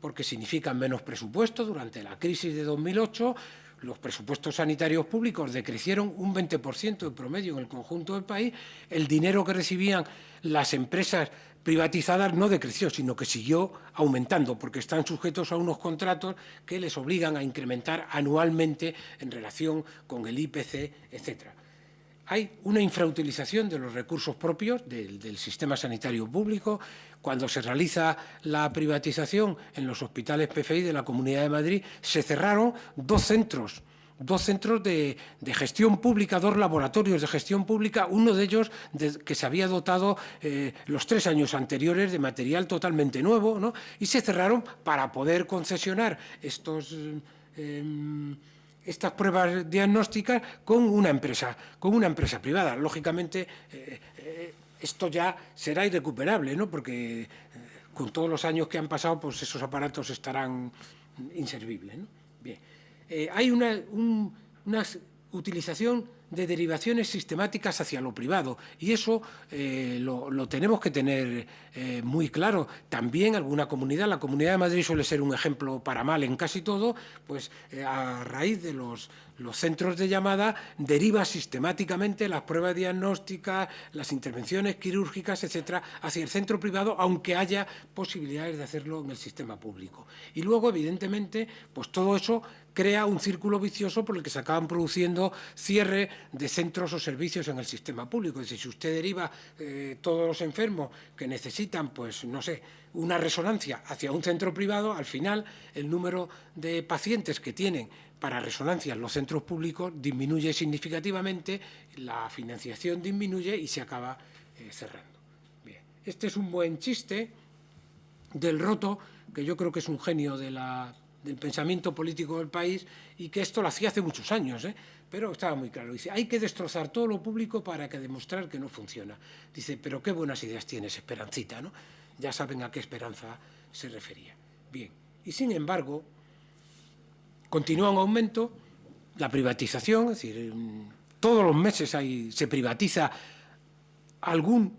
porque significan menos presupuesto. Durante la crisis de 2008, los presupuestos sanitarios públicos decrecieron un 20% en promedio en el conjunto del país. El dinero que recibían las empresas privatizadas no decreció, sino que siguió aumentando, porque están sujetos a unos contratos que les obligan a incrementar anualmente en relación con el IPC, etc. Hay una infrautilización de los recursos propios del, del sistema sanitario público. Cuando se realiza la privatización en los hospitales PFI de la Comunidad de Madrid, se cerraron dos centros dos centros de, gestión pública, dos laboratorios de gestión pública, uno de ellos que se había dotado eh, los tres años anteriores de material totalmente nuevo, ¿no? y se cerraron para poder concesionar estos... Em, estas pruebas diagnósticas con una empresa, con una empresa privada. Lógicamente, eh, eh, esto ya será irrecuperable, ¿no? porque con todos los años que han pasado, pues esos aparatos estarán inservibles. Bien. Eh, hay una, utilización de derivaciones sistemáticas hacia lo privado y eso eh, lo, tenemos que tener eh, muy claro. También alguna comunidad, la Comunidad de Madrid suele ser un ejemplo para mal en casi todo, pues a raíz de los, los centros de llamada deriva sistemáticamente las pruebas diagnósticas, las intervenciones quirúrgicas, etcétera, hacia el centro privado, aunque haya posibilidades de hacerlo en el sistema público. Y luego, evidentemente, pues todo eso crea un círculo vicioso por el que se acaban produciendo cierre de centros o servicios en el sistema público. Es decir, si usted deriva eh, todos los enfermos que necesitan, pues, no sé, una resonancia hacia un centro privado, al final el número de pacientes que tienen para resonancia los centros públicos disminuye significativamente, la financiación disminuye y se acaba eh, cerrando. Bien. Este es un buen chiste del roto, que yo creo que es un genio del pensamiento político del país y que esto lo hacía hace muchos años, ¿eh? pero estaba muy claro. Dice, hay que destrozar todo lo público para que demostrar que no funciona. Dice, pero qué buenas ideas tienes, Esperancita, ¿no? Ya saben a qué esperanza se refería. Bien, y sin embargo, continúa en aumento la privatización, es decir, todos los meses hay, se privatiza algún,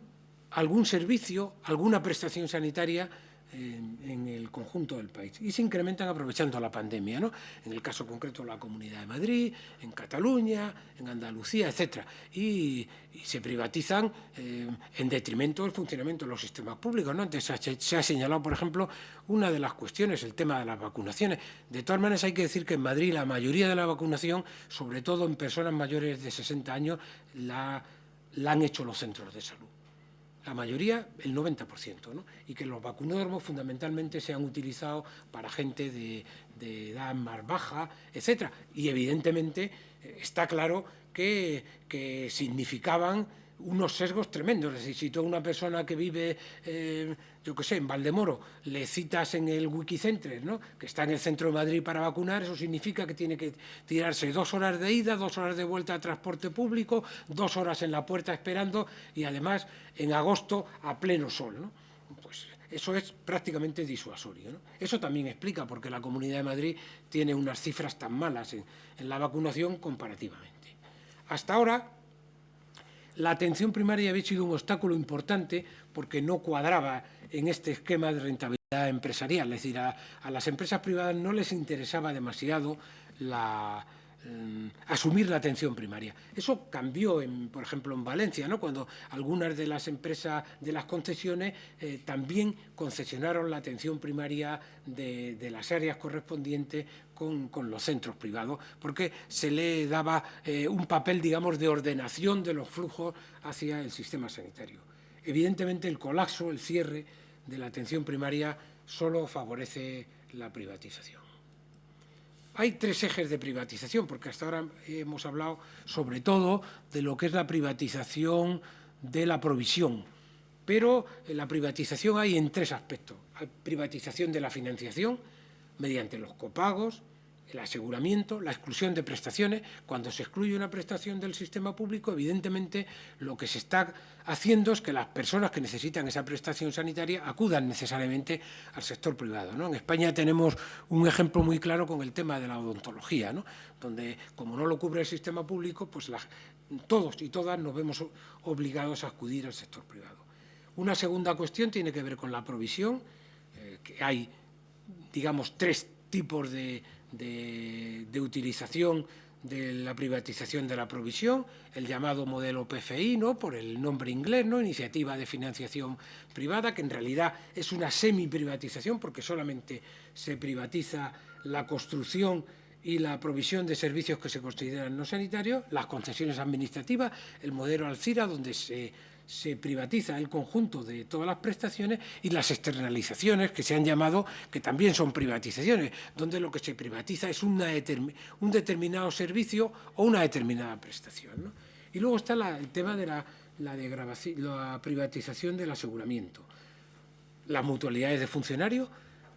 algún servicio, alguna prestación sanitaria en, el conjunto del país y se incrementan aprovechando la pandemia, ¿no? en el caso concreto la Comunidad de Madrid, en Cataluña, en Andalucía, etcétera, y, se privatizan eh, en detrimento del funcionamiento de los sistemas públicos. ¿no? Antes se ha, señalado, por ejemplo, una de las cuestiones, el tema de las vacunaciones. De todas maneras, hay que decir que en Madrid la mayoría de la vacunación, sobre todo en personas mayores de 60 años, la han hecho los centros de salud la mayoría, el 90%, ¿no? y que los vacunódromos fundamentalmente se han utilizado para gente de, edad más baja, etcétera. Y evidentemente eh, está claro que, que significaban unos sesgos tremendos. Es decir, si tú a una persona que vive, eh, yo qué sé, en Valdemoro, le citas en el Wikicenter, ¿no? que está en el centro de Madrid para vacunar, eso significa que tiene que tirarse dos horas de ida, dos horas de vuelta a transporte público, dos horas en la puerta esperando y además en agosto a pleno sol. ¿no? Pues eso es prácticamente disuasorio. Eso también explica por qué la Comunidad de Madrid tiene unas cifras tan malas en la vacunación comparativamente. Hasta ahora, la atención primaria había sido un obstáculo importante porque no cuadraba en este esquema de rentabilidad empresarial. Es decir, a, las empresas privadas no les interesaba demasiado Mm, asumir la atención primaria. Eso cambió, por ejemplo, en Valencia, ¿no? cuando algunas de las empresas de las concesiones eh, también concesionaron la atención primaria de, las áreas correspondientes con, los centros privados, porque se le daba eh, un papel, digamos, de ordenación de los flujos hacia el sistema sanitario. Evidentemente, el colapso, el cierre de la atención primaria solo favorece la privatización. Hay tres ejes de privatización, porque hasta ahora hemos hablado sobre todo de lo que es la privatización de la provisión, pero la privatización hay en tres aspectos. Hay privatización de la financiación mediante los copagos, el aseguramiento, la exclusión de prestaciones. Cuando se excluye una prestación del sistema público, evidentemente lo que se está haciendo es que las personas que necesitan esa prestación sanitaria acudan necesariamente al sector privado. En España tenemos un ejemplo muy claro con el tema de la odontología, ¿no? donde como no lo cubre el sistema público, pues todos y todas nos vemos obligados a acudir al sector privado. Una segunda cuestión tiene que ver con la provisión, eh, que hay, digamos, tres tipos de, de, utilización de la privatización de la provisión, el llamado modelo PFI, ¿no? por el nombre inglés, ¿no? Iniciativa de Financiación Privada, que en realidad es una semi-privatización porque solamente se privatiza la construcción y la provisión de servicios que se consideran no sanitarios, las concesiones administrativas, el modelo Alcira, donde se se privatiza el conjunto de todas las prestaciones y las externalizaciones, que se han llamado, que también son privatizaciones, donde lo que se privatiza es un determinado servicio o una determinada prestación. Y luego está el tema de la, la privatización del aseguramiento. Las mutualidades de funcionarios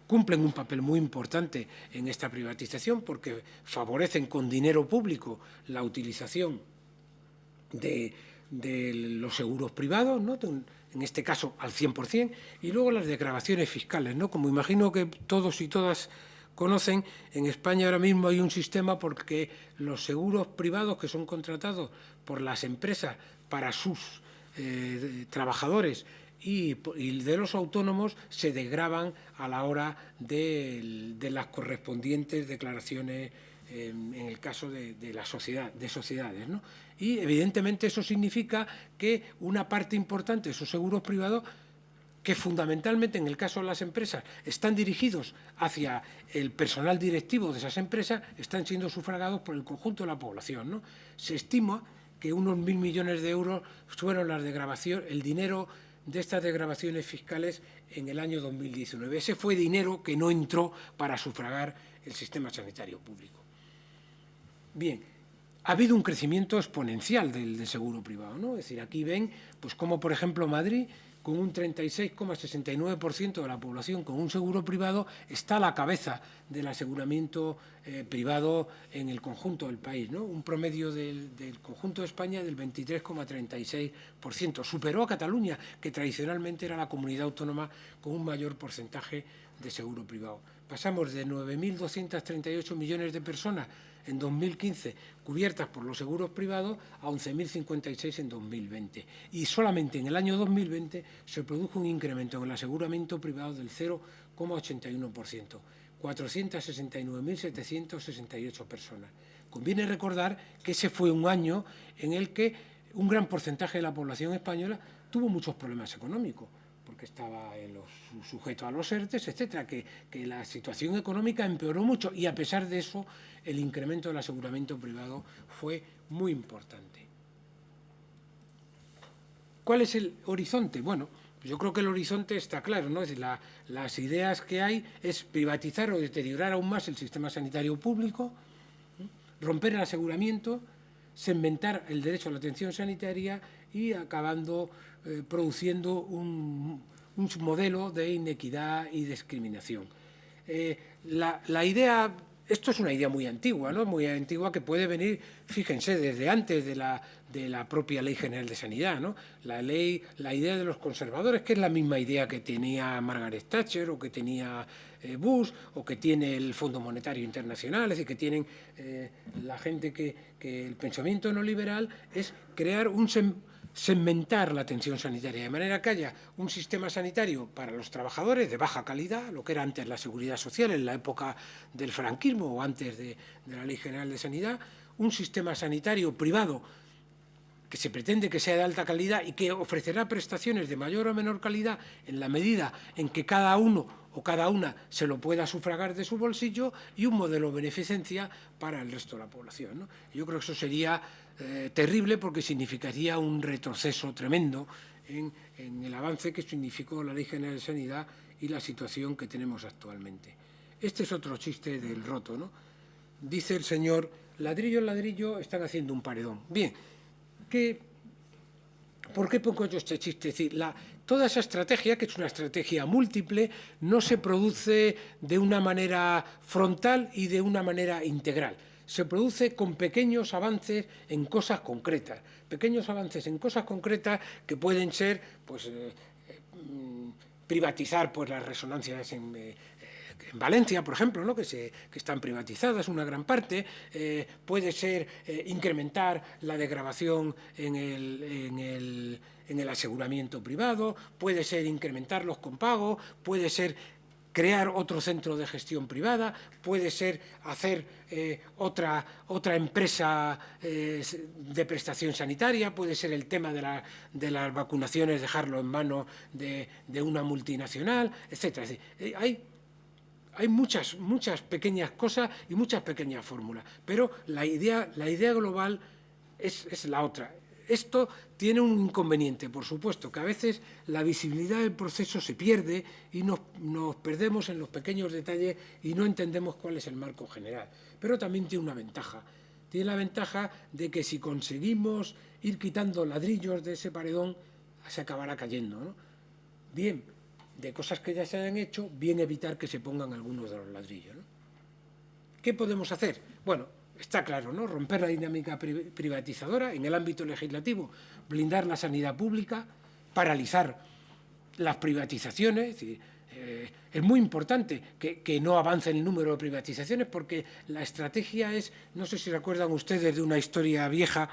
cumplen un papel muy importante en esta privatización porque favorecen con dinero público la utilización de de los seguros privados, ¿no? en este caso al 100%, y luego las declaraciones fiscales. ¿no? Como imagino que todos y todas conocen, en España ahora mismo hay un sistema porque los seguros privados que son contratados por las empresas para sus eh, trabajadores y, de los autónomos se degraban a la hora de, las correspondientes declaraciones en el caso de, la sociedad, de sociedades. Y evidentemente eso significa que una parte importante de esos seguros privados que fundamentalmente en el caso de las empresas están dirigidos hacia el personal directivo de esas empresas, están siendo sufragados por el conjunto de la población. Se estima que unos mil millones de euros fueron las de grabación, el dinero de estas degravaciones fiscales en el año 2019. Ese fue dinero que no entró para sufragar el sistema sanitario público. Bien, ha habido un crecimiento exponencial del, seguro privado. ¿no? Es decir, aquí ven pues como, por ejemplo, Madrid con un 36,69% de la población con un seguro privado, está a la cabeza del aseguramiento eh, privado en el conjunto del país, ¿no? un promedio del, conjunto de España del 23,36%. Superó a Cataluña, que tradicionalmente era la comunidad autónoma con un mayor porcentaje de seguro privado. Pasamos de 9.238 millones de personas en 2015 cubiertas por los seguros privados a 11.056 en 2020. Y solamente en el año 2020 se produjo un incremento en el aseguramiento privado del 0,81%, 469.768 personas. Conviene recordar que ese fue un año en el que un gran porcentaje de la población española tuvo muchos problemas económicos porque estaba los, sujeto a los ERTES, etcétera, que, la situación económica empeoró mucho y a pesar de eso el incremento del aseguramiento privado fue muy importante. ¿Cuál es el horizonte? Bueno, yo creo que el horizonte está claro, ¿no? Es las ideas que hay es privatizar o deteriorar aún más el sistema sanitario público, romper el aseguramiento, segmentar el derecho a la atención sanitaria y acabando eh, produciendo un, modelo de inequidad y discriminación. Eh, la, idea, esto es una idea muy antigua, ¿no? muy antigua que puede venir, fíjense, desde antes de la, de la propia Ley General de Sanidad. ¿no? La, ley, la idea de los conservadores, que es la misma idea que tenía Margaret Thatcher o que tenía eh, Bush o que tiene el Fondo Monetario Internacional, es decir, que tienen la gente que, que, el pensamiento no liberal es crear un, segmentar la atención sanitaria, de manera que haya un sistema sanitario para los trabajadores de baja calidad, lo que era antes la seguridad social en la época del franquismo o antes de, la Ley General de Sanidad, un sistema sanitario privado que se pretende que sea de alta calidad y que ofrecerá prestaciones de mayor o menor calidad en la medida en que cada uno o cada una se lo pueda sufragar de su bolsillo y un modelo de beneficencia para el resto de la población. Yo creo que eso sería eh, terrible porque significaría un retroceso tremendo en, el avance que significó la Ley General de Sanidad y la situación que tenemos actualmente. Este es otro chiste del roto, ¿no? Dice el señor, ladrillo ladrillo están haciendo un paredón. Bien, ¿qué, ¿por qué pongo yo este chiste? Es decir, la, toda esa estrategia, que es una estrategia múltiple, no se produce de una manera frontal y de una manera integral se produce con pequeños avances en cosas concretas, pequeños avances en cosas concretas que pueden ser pues, eh, eh, privatizar pues, las resonancias en, eh, Valencia, por ejemplo, ¿no? que, se, que están privatizadas una gran parte, puede ser incrementar la degradación en el, en, el, en el aseguramiento privado, puede ser incrementar los compagos, puede ser crear otro centro de gestión privada, puede ser hacer eh, otra, otra empresa eh, de prestación sanitaria, puede ser el tema de, la, de las vacunaciones, dejarlo en manos de, una multinacional, etc. Eh, hay, hay muchas, muchas pequeñas cosas y muchas pequeñas fórmulas, pero la idea, la idea global es, es la otra, esto tiene un inconveniente, por supuesto, que a veces la visibilidad del proceso se pierde y nos, perdemos en los pequeños detalles y no entendemos cuál es el marco general. Pero también tiene una ventaja. Tiene la ventaja de que si conseguimos ir quitando ladrillos de ese paredón, se acabará cayendo. Bien, de cosas que ya se han hecho, bien evitar que se pongan algunos de los ladrillos. ¿Qué podemos hacer? Bueno, está claro, ¿no? Romper la dinámica privatizadora en el ámbito legislativo, blindar la sanidad pública, paralizar las privatizaciones, eh, es muy importante que, que, no avance el número de privatizaciones porque la estrategia es, no sé si recuerdan ustedes de una historia vieja,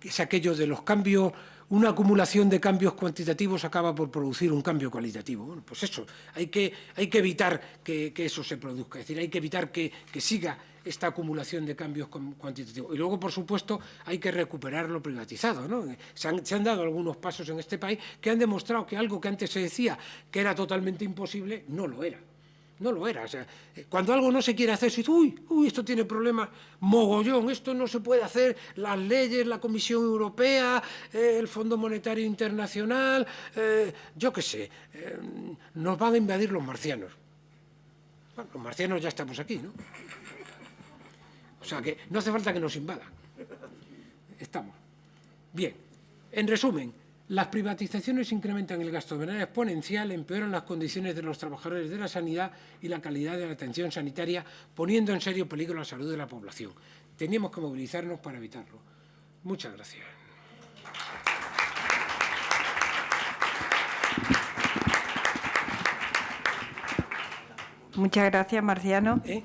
que es aquello de los cambios una acumulación de cambios cuantitativos acaba por producir un cambio cualitativo. Bueno, pues eso, hay que, hay que evitar que, que, eso se produzca, es decir, hay que evitar que, que siga esta acumulación de cambios cuantitativos. Y luego, por supuesto, hay que recuperar lo privatizado. ¿no? Se, han, se han dado algunos pasos en este país que han demostrado que algo que antes se decía que era totalmente imposible, no lo era no lo era. Sea, cuando algo no se quiere hacer, se dice, uy, uy, esto tiene problemas, mogollón, esto no se puede hacer, las leyes, la Comisión Europea, eh, el Fondo Monetario Internacional, eh, yo qué sé, eh, nos van a invadir los marcianos. Bueno, los marcianos ya estamos aquí, ¿no? O sea que no hace falta que nos invadan. Estamos. Bien, en resumen, las privatizaciones incrementan el gasto de manera exponencial, empeoran las condiciones de los trabajadores de la sanidad y la calidad de la atención sanitaria, poniendo en serio peligro la salud de la población. Teníamos que movilizarnos para evitarlo. Muchas gracias. Muchas gracias, Marciano. ¿Eh?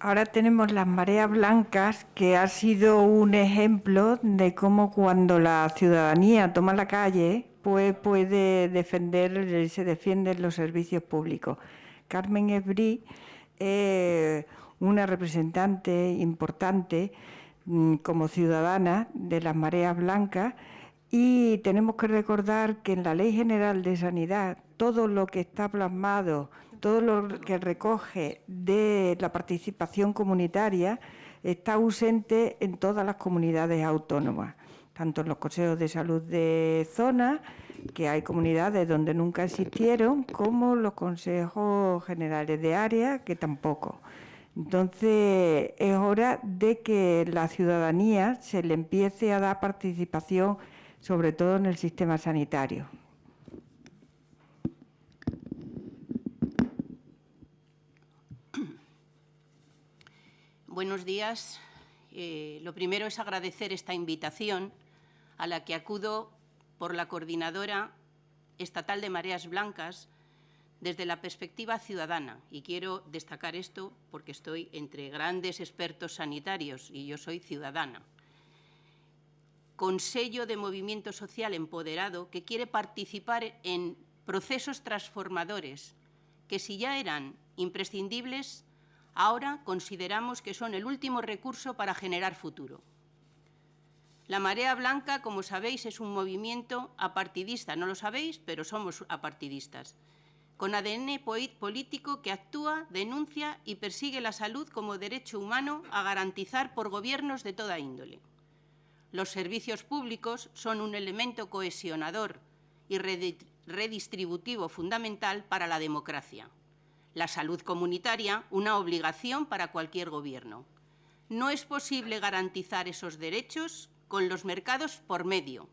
Ahora tenemos las mareas blancas, que ha sido un ejemplo de cómo cuando la ciudadanía toma la calle, pues puede defender, se defienden los servicios públicos. Carmen Esbrí es una representante importante mm, como ciudadana de las mareas blancas y tenemos que recordar que en la Ley General de Sanidad todo lo que está plasmado todo lo que recoge de la participación comunitaria está ausente en todas las comunidades autónomas, tanto en los consejos de salud de zona, que hay comunidades donde nunca existieron, como los consejos generales de área, que tampoco. Entonces, es hora de que la ciudadanía se le empiece a dar participación, sobre todo en el sistema sanitario. Buenos días. Eh, lo primero es agradecer esta invitación a la que acudo por la Coordinadora Estatal de Mareas Blancas desde la perspectiva ciudadana. Y quiero destacar esto porque estoy entre grandes expertos sanitarios y yo soy ciudadana. Consejo de Movimiento Social Empoderado que quiere participar en procesos transformadores que si ya eran imprescindibles Ahora consideramos que son el último recurso para generar futuro. La Marea Blanca, como sabéis, es un movimiento apartidista. No lo sabéis, pero somos apartidistas. Con ADN político que actúa, denuncia y persigue la salud como derecho humano a garantizar por gobiernos de toda índole. Los servicios públicos son un elemento cohesionador y redistributivo fundamental para la democracia la salud comunitaria una obligación para cualquier gobierno. No es posible garantizar esos derechos con los mercados por medio.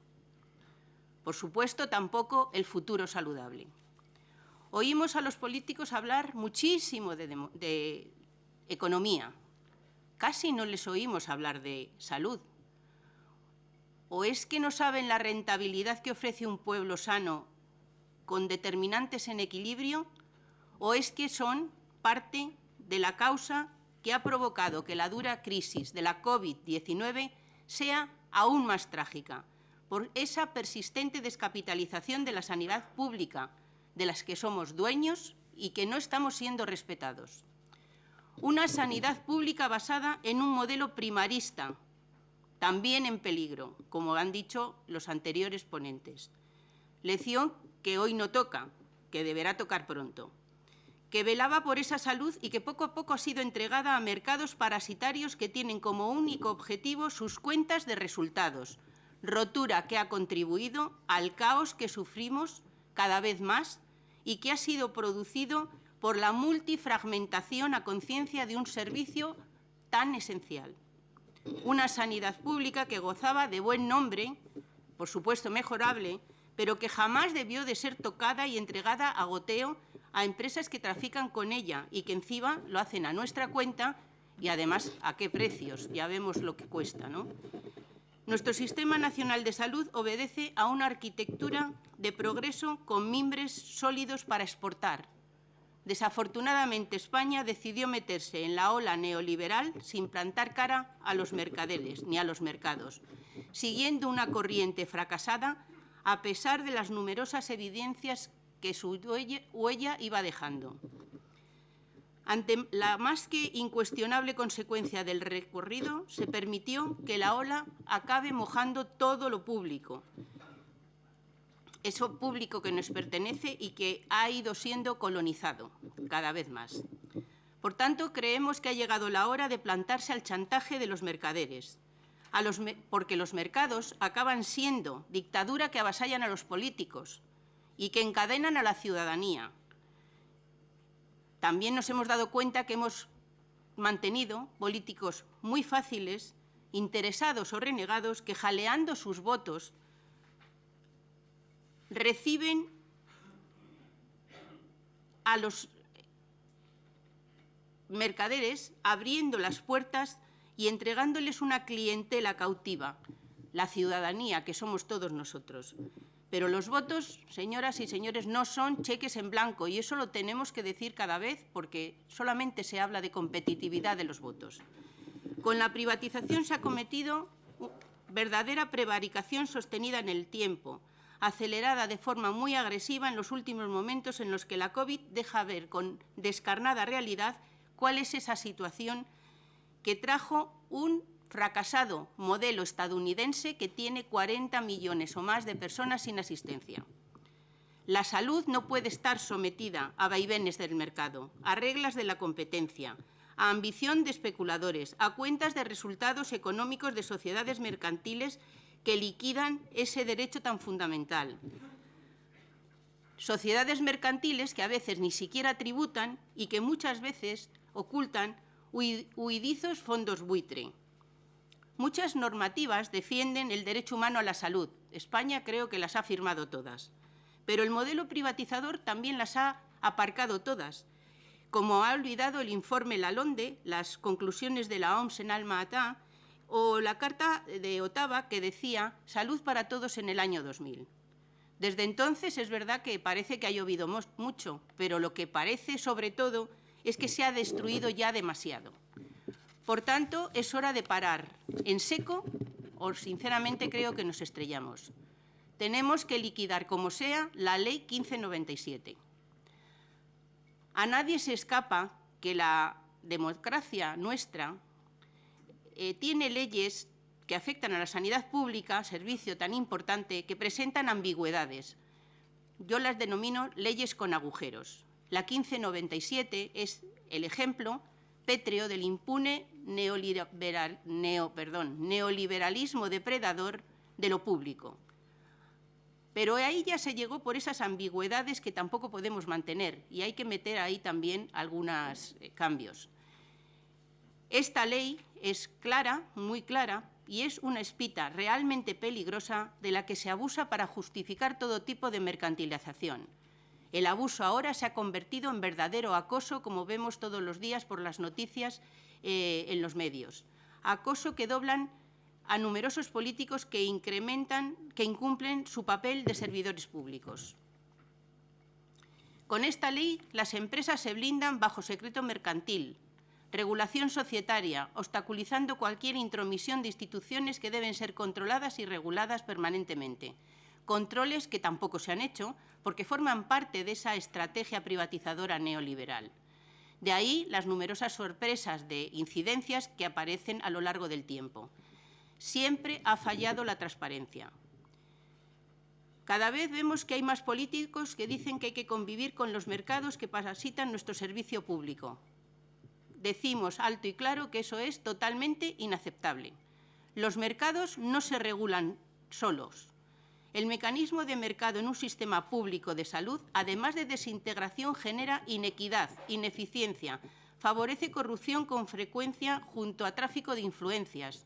Por supuesto, tampoco el futuro saludable. Oímos a los políticos hablar muchísimo de, de, economía. Casi no les oímos hablar de salud. ¿O es que no saben la rentabilidad que ofrece un pueblo sano con determinantes en equilibrio o es que son parte de la causa que ha provocado que la dura crisis de la COVID-19 sea aún más trágica, por esa persistente descapitalización de la sanidad pública, de las que somos dueños y que no estamos siendo respetados. Una sanidad pública basada en un modelo primarista, también en peligro, como han dicho los anteriores ponentes. Lección que hoy no toca, que deberá tocar pronto que velaba por esa salud y que poco a poco ha sido entregada a mercados parasitarios que tienen como único objetivo sus cuentas de resultados, rotura que ha contribuido al caos que sufrimos cada vez más y que ha sido producido por la multifragmentación a conciencia de un servicio tan esencial. Una sanidad pública que gozaba de buen nombre, por supuesto mejorable, pero que jamás debió de ser tocada y entregada a goteo a empresas que trafican con ella y que encima lo hacen a nuestra cuenta y además a qué precios, ya vemos lo que cuesta. ¿no? Nuestro Sistema Nacional de Salud obedece a una arquitectura de progreso con mimbres sólidos para exportar. Desafortunadamente, España decidió meterse en la ola neoliberal sin plantar cara a los mercaderes ni a los mercados, siguiendo una corriente fracasada a pesar de las numerosas evidencias que su huella iba dejando. Ante la más que incuestionable consecuencia del recorrido, se permitió que la ola acabe mojando todo lo público, eso público que nos pertenece y que ha ido siendo colonizado cada vez más. Por tanto, creemos que ha llegado la hora de plantarse al chantaje de los mercaderes, porque los mercados acaban siendo dictadura que avasallan a los políticos y que encadenan a la ciudadanía, también nos hemos dado cuenta que hemos mantenido políticos muy fáciles, interesados o renegados, que jaleando sus votos reciben a los mercaderes abriendo las puertas y entregándoles una clientela cautiva, la ciudadanía, que somos todos nosotros. Pero los votos, señoras y señores, no son cheques en blanco y eso lo tenemos que decir cada vez porque solamente se habla de competitividad de los votos. Con la privatización se ha cometido verdadera prevaricación sostenida en el tiempo, acelerada de forma muy agresiva en los últimos momentos en los que la COVID deja ver con descarnada realidad cuál es esa situación que trajo un fracasado modelo estadounidense que tiene 40 millones o más de personas sin asistencia. La salud no puede estar sometida a vaivenes del mercado, a reglas de la competencia, a ambición de especuladores, a cuentas de resultados económicos de sociedades mercantiles que liquidan ese derecho tan fundamental. Sociedades mercantiles que a veces ni siquiera tributan y que muchas veces ocultan huidizos fondos buitre. Muchas normativas defienden el derecho humano a la salud. España creo que las ha firmado todas. Pero el modelo privatizador también las ha aparcado todas, como ha olvidado el informe Lalonde, las conclusiones de la OMS en Alma Ata o la Carta de Ottawa que decía salud para todos en el año 2000. Desde entonces es verdad que parece que ha llovido mucho, pero lo que parece sobre todo es que se ha destruido ya demasiado. Por tanto, es hora de parar en seco o, sinceramente, creo que nos estrellamos. Tenemos que liquidar, como sea, la Ley 1597. A nadie se escapa que la democracia nuestra eh, tiene leyes que afectan a la sanidad pública, servicio tan importante, que presentan ambigüedades. Yo las denomino leyes con agujeros. La 1597 es el ejemplo pétreo del impune neoliberal, neo, perdón, neoliberalismo depredador de lo público. Pero ahí ya se llegó por esas ambigüedades que tampoco podemos mantener y hay que meter ahí también algunos eh, cambios. Esta ley es clara, muy clara, y es una espita realmente peligrosa de la que se abusa para justificar todo tipo de mercantilización. El abuso ahora se ha convertido en verdadero acoso, como vemos todos los días por las noticias eh, en los medios. Acoso que doblan a numerosos políticos que incrementan, que incumplen su papel de servidores públicos. Con esta ley, las empresas se blindan bajo secreto mercantil, regulación societaria, obstaculizando cualquier intromisión de instituciones que deben ser controladas y reguladas permanentemente controles que tampoco se han hecho porque forman parte de esa estrategia privatizadora neoliberal. De ahí las numerosas sorpresas de incidencias que aparecen a lo largo del tiempo. Siempre ha fallado la transparencia. Cada vez vemos que hay más políticos que dicen que hay que convivir con los mercados que parasitan nuestro servicio público. Decimos alto y claro que eso es totalmente inaceptable. Los mercados no se regulan solos, el mecanismo de mercado en un sistema público de salud, además de desintegración, genera inequidad, ineficiencia, favorece corrupción con frecuencia junto a tráfico de influencias,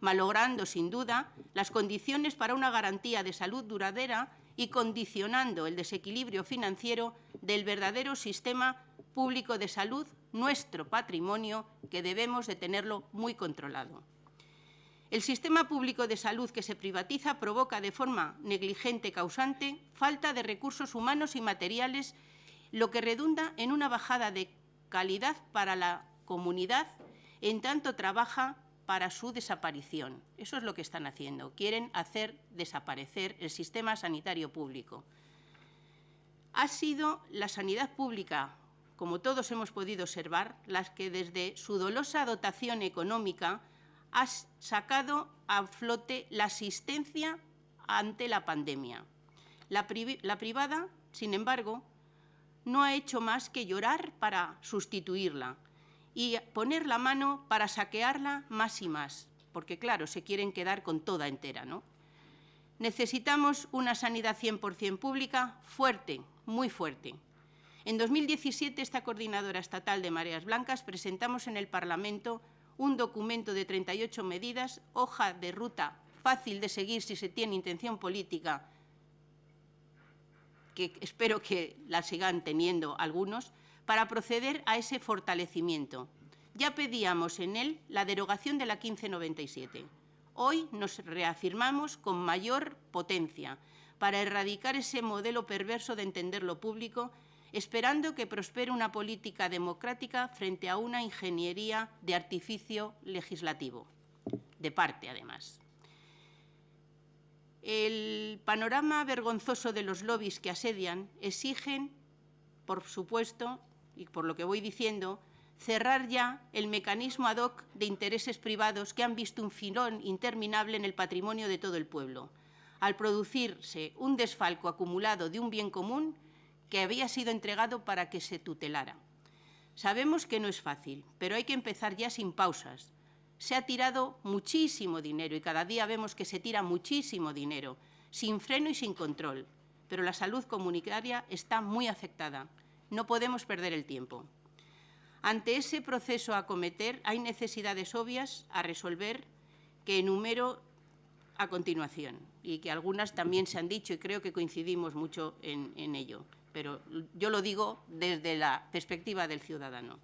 malogrando, sin duda, las condiciones para una garantía de salud duradera y condicionando el desequilibrio financiero del verdadero sistema público de salud, nuestro patrimonio, que debemos de tenerlo muy controlado. El sistema público de salud que se privatiza provoca de forma negligente causante falta de recursos humanos y materiales, lo que redunda en una bajada de calidad para la comunidad en tanto trabaja para su desaparición. Eso es lo que están haciendo. Quieren hacer desaparecer el sistema sanitario público. Ha sido la sanidad pública, como todos hemos podido observar, las que desde su dolosa dotación económica ha sacado a flote la asistencia ante la pandemia. La, la privada, sin embargo, no ha hecho más que llorar para sustituirla y poner la mano para saquearla más y más, porque claro, se quieren quedar con toda entera, ¿no? Necesitamos una sanidad 100% pública fuerte, muy fuerte. En 2017, esta Coordinadora Estatal de Mareas Blancas presentamos en el Parlamento un documento de 38 medidas, hoja de ruta fácil de seguir si se tiene intención política, que espero que la sigan teniendo algunos, para proceder a ese fortalecimiento. Ya pedíamos en él la derogación de la 1597. Hoy nos reafirmamos con mayor potencia para erradicar ese modelo perverso de entender lo público esperando que prospere una política democrática frente a una ingeniería de artificio legislativo, de parte además. El panorama vergonzoso de los lobbies que asedian exigen, por supuesto, y por lo que voy diciendo, cerrar ya el mecanismo ad hoc de intereses privados que han visto un filón interminable en el patrimonio de todo el pueblo, al producirse un desfalco acumulado de un bien común que había sido entregado para que se tutelara. Sabemos que no es fácil, pero hay que empezar ya sin pausas. Se ha tirado muchísimo dinero y cada día vemos que se tira muchísimo dinero, sin freno y sin control. Pero la salud comunitaria está muy afectada. No podemos perder el tiempo. Ante ese proceso a acometer hay necesidades obvias a resolver que enumero a continuación y que algunas también se han dicho y creo que coincidimos mucho en, en ello pero yo lo digo desde la perspectiva del ciudadano.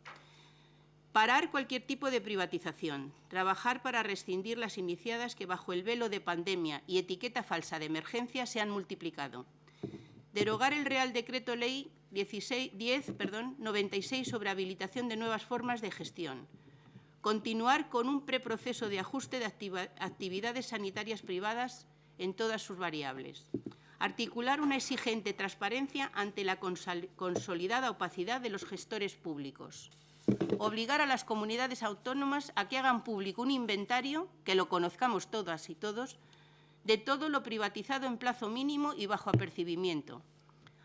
Parar cualquier tipo de privatización, trabajar para rescindir las iniciadas que bajo el velo de pandemia y etiqueta falsa de emergencia se han multiplicado. Derogar el Real Decreto Ley 16, 10, perdón, 96 sobre habilitación de nuevas formas de gestión. Continuar con un preproceso de ajuste de actividades sanitarias privadas en todas sus variables articular una exigente transparencia ante la consolidada opacidad de los gestores públicos, obligar a las comunidades autónomas a que hagan público un inventario, que lo conozcamos todas y todos, de todo lo privatizado en plazo mínimo y bajo apercibimiento,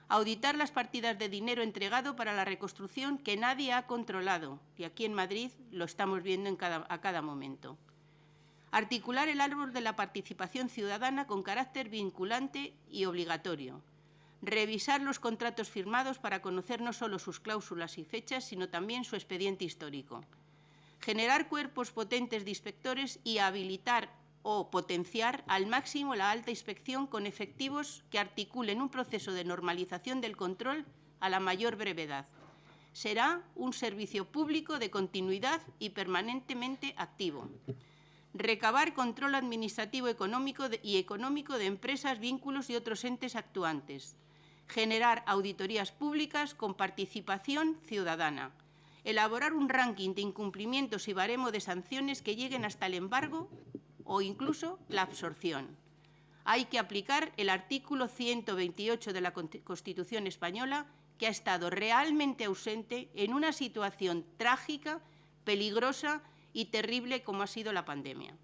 auditar las partidas de dinero entregado para la reconstrucción que nadie ha controlado, y aquí en Madrid lo estamos viendo a cada momento Articular el árbol de la participación ciudadana con carácter vinculante y obligatorio. Revisar los contratos firmados para conocer no solo sus cláusulas y fechas, sino también su expediente histórico. Generar cuerpos potentes de inspectores y habilitar o potenciar al máximo la alta inspección con efectivos que articulen un proceso de normalización del control a la mayor brevedad. Será un servicio público de continuidad y permanentemente activo recabar control administrativo económico y económico de empresas, vínculos y otros entes actuantes, generar auditorías públicas con participación ciudadana, elaborar un ranking de incumplimientos y baremo de sanciones que lleguen hasta el embargo o incluso la absorción. Hay que aplicar el artículo 128 de la Constitución española que ha estado realmente ausente en una situación trágica, peligrosa y terrible como ha sido la pandemia.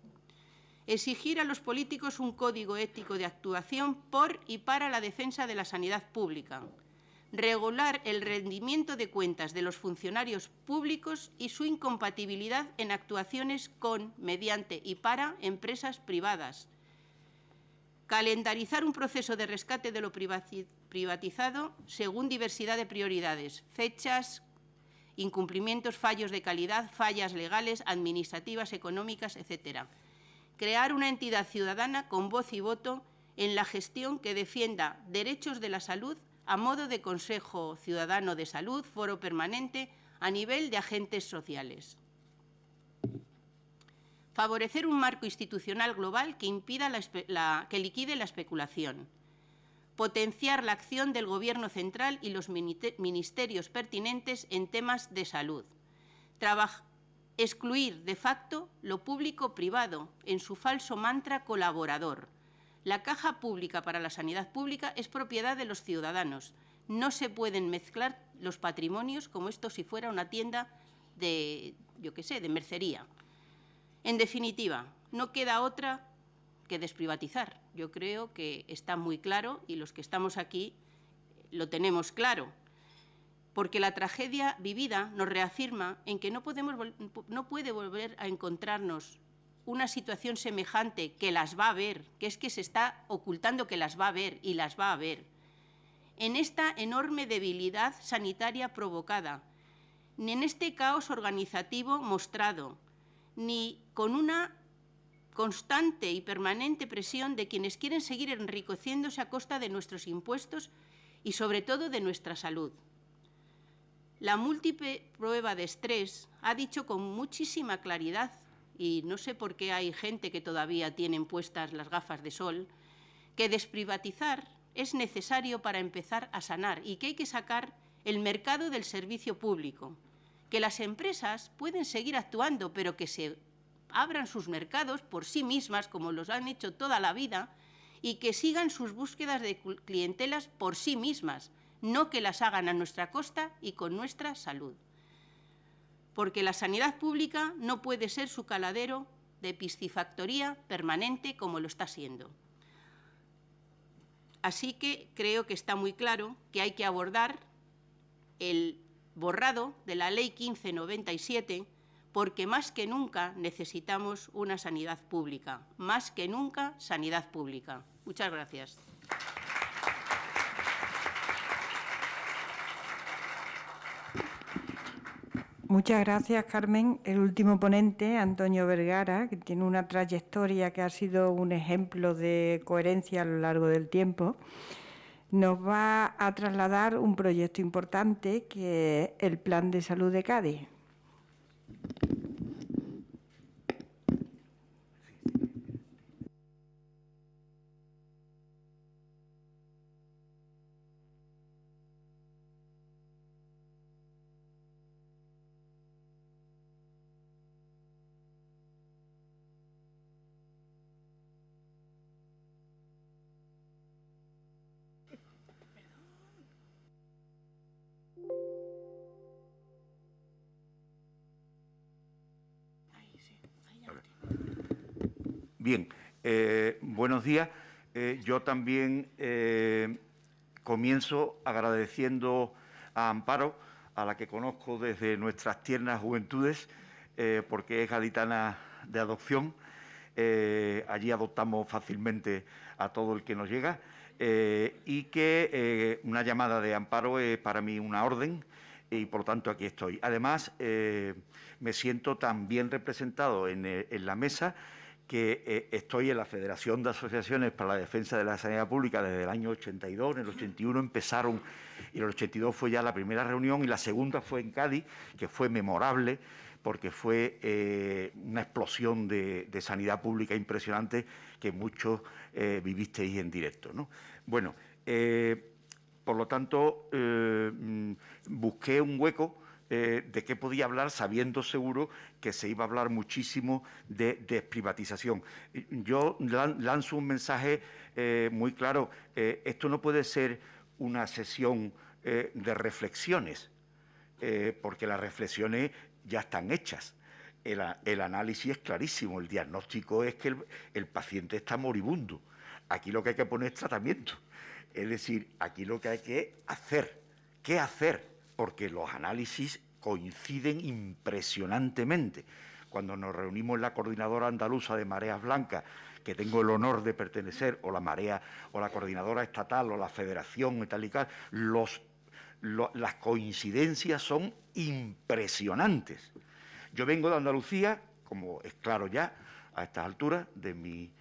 Exigir a los políticos un código ético de actuación por y para la defensa de la sanidad pública. Regular el rendimiento de cuentas de los funcionarios públicos y su incompatibilidad en actuaciones con, mediante y para empresas privadas. Calendarizar un proceso de rescate de lo privatizado según diversidad de prioridades, fechas, incumplimientos, fallos de calidad, fallas legales, administrativas, económicas, etc. Crear una entidad ciudadana con voz y voto en la gestión que defienda derechos de la salud a modo de Consejo Ciudadano de Salud, foro permanente, a nivel de agentes sociales. Favorecer un marco institucional global que, impida que liquide la especulación. Potenciar la acción del Gobierno central y los ministerios pertinentes en temas de salud. excluir de facto lo público-privado en su falso mantra colaborador. La caja pública para la sanidad pública es propiedad de los ciudadanos. No se pueden mezclar los patrimonios como esto si fuera una tienda de, yo qué sé, de mercería. En definitiva, no queda otra que desprivatizar. Yo creo que está muy claro y los que estamos aquí lo tenemos claro, porque la tragedia vivida nos reafirma en que no, podemos, no puede volver a encontrarnos una situación semejante que las va a ver, que es que se está ocultando que las va a ver y las va a ver, en esta enorme debilidad sanitaria provocada, ni en este caos organizativo mostrado, ni con una constante y permanente presión de quienes quieren seguir enriqueciéndose a costa de nuestros impuestos y sobre todo de nuestra salud. La múltiple prueba de estrés ha dicho con muchísima claridad, y no sé por qué hay gente que todavía tienen puestas las gafas de sol, que desprivatizar es necesario para empezar a sanar y que hay que sacar el mercado del servicio público, que las empresas pueden seguir actuando, pero que se abran sus mercados por sí mismas, como los han hecho toda la vida, y que sigan sus búsquedas de clientelas por sí mismas, no que las hagan a nuestra costa y con nuestra salud. Porque la sanidad pública no puede ser su caladero de piscifactoría permanente como lo está siendo. Así que creo que está muy claro que hay que abordar el borrado de la Ley 1597 porque más que nunca necesitamos una sanidad pública, más que nunca sanidad pública. Muchas gracias. Muchas gracias, Carmen. El último ponente, Antonio Vergara, que tiene una trayectoria que ha sido un ejemplo de coherencia a lo largo del tiempo nos va a trasladar un proyecto importante que es el Plan de Salud de Cádiz. Días. Eh, yo también eh, comienzo agradeciendo a Amparo, a la que conozco desde nuestras tiernas juventudes, porque es gaditana de adopción. allí adoptamos fácilmente a todo el que nos llega y que una llamada de Amparo es para mí una orden y por tanto aquí estoy. Además, me siento también representado en la mesa que eh, estoy en la Federación de Asociaciones para la Defensa de la Sanidad Pública desde el año 82, en el 81 empezaron, y en el 82 fue ya la primera reunión y la segunda fue en Cádiz, que fue memorable porque fue eh, una explosión de, sanidad pública impresionante que muchos eh, vivisteis en directo. Bueno, por lo tanto, mm, busqué un hueco eh, de qué podía hablar sabiendo seguro que se iba a hablar muchísimo de desprivatización. Yo lanzo un mensaje eh, muy claro, eh, esto no puede ser una sesión de reflexiones, porque las reflexiones ya están hechas. El, análisis es clarísimo, el diagnóstico es que el paciente está moribundo. Aquí lo que hay que poner es tratamiento. Es decir, aquí lo que hay que hacer, ¿qué hacer? Porque los análisis coinciden impresionantemente. Cuando nos reunimos en la coordinadora andaluza de mareas blancas, que tengo el honor de pertenecer, o la marea, o la coordinadora estatal, o la federación y tal y tal, las coincidencias son impresionantes. Yo vengo de Andalucía, como es claro ya a estas alturas de mi,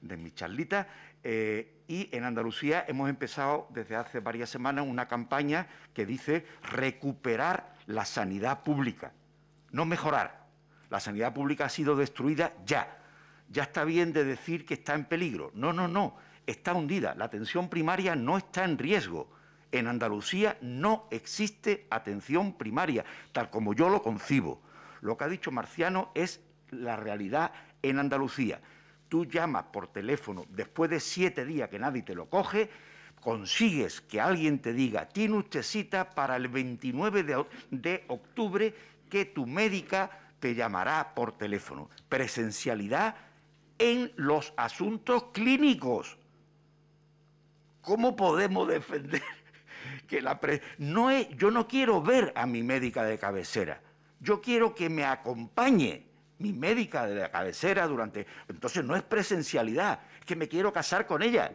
de mi charlita, eh, y en Andalucía hemos empezado desde hace varias semanas una campaña que dice recuperar la sanidad pública, no mejorar, la sanidad pública ha sido destruida ya. Ya está bien de decir que está en peligro. No, no, no, está hundida. La atención primaria no está en riesgo. En Andalucía no existe atención primaria, tal como yo lo concibo. Lo que ha dicho Marciano es la realidad en Andalucía. Tú llamas por teléfono después de siete días que nadie te lo coge, consigues que alguien te diga, tiene usted cita para el 29 de, octubre que tu médica te llamará por teléfono. Presencialidad en los asuntos clínicos. ¿Cómo podemos defender que la no es, yo no quiero ver a mi médica de cabecera, yo quiero que me acompañe mi médica de la cabecera durante... Entonces no es presencialidad, es que me quiero casar con ella.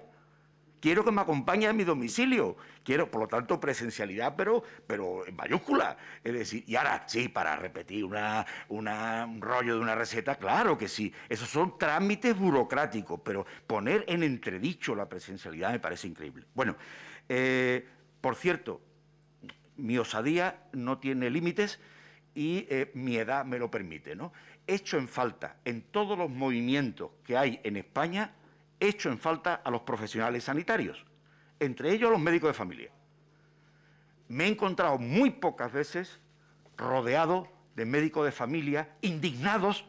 Quiero que me acompañe a mi domicilio. Quiero, por lo tanto, presencialidad, pero, pero en mayúscula. Es decir, y ahora, sí, para repetir una, un rollo de una receta, claro que sí. Esos son trámites burocráticos, pero poner en entredicho la presencialidad me parece increíble. Bueno, eh, por cierto, mi osadía no tiene límites y eh, mi edad me lo permite, ¿no? Hecho en falta en todos los movimientos que hay en España, hecho en falta a los profesionales sanitarios, entre ellos los médicos de familia. Me he encontrado muy pocas veces rodeado de médicos de familia indignados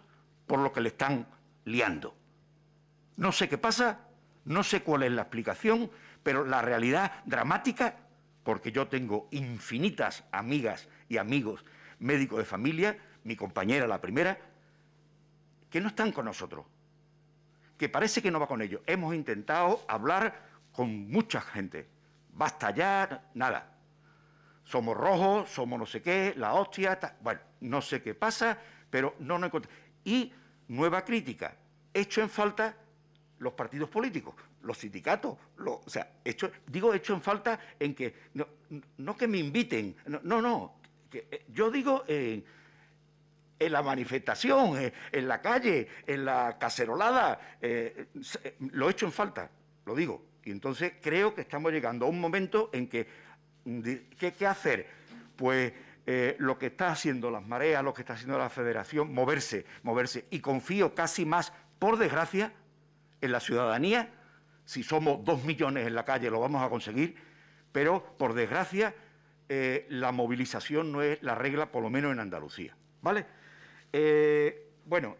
por lo que le están liando. No sé qué pasa, no sé cuál es la explicación, pero la realidad dramática porque yo tengo infinitas amigas y amigos médicos de familia, mi compañera la primera, que no están con nosotros, que parece que no va con ellos. Hemos intentado hablar con mucha gente. Basta ya, nada. Somos rojos, somos no sé qué, la hostia, bueno, no sé qué pasa, pero no nos encontramos. Y nueva crítica, hecho en falta los partidos políticos, los sindicatos, o sea, hecho, digo hecho en falta en que, no, que me inviten, no, no, eh, yo digo en, la manifestación, eh, en, la calle, en la cacerolada, eh, lo hecho en falta, lo digo. Y entonces creo que estamos llegando a un momento en que, ¿qué, qué hacer? Pues lo que está haciendo las mareas, lo que está haciendo la federación, moverse, moverse. Y confío casi más, por desgracia, en la ciudadanía, si somos dos millones en la calle lo vamos a conseguir, pero por desgracia eh, la movilización no es la regla, por lo menos en Andalucía. ¿Vale? Eh, bueno,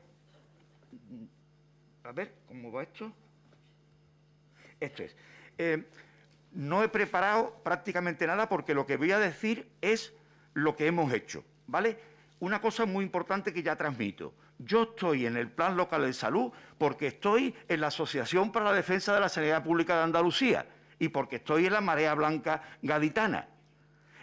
a ver, ¿cómo va esto? Esto es. Eh, no he preparado prácticamente nada porque lo que voy a decir es lo que hemos hecho, ¿vale? Una cosa muy importante que ya transmito. Yo estoy en el Plan Local de Salud porque estoy en la Asociación para la Defensa de la Sanidad Pública de Andalucía y porque estoy en la Marea Blanca Gaditana.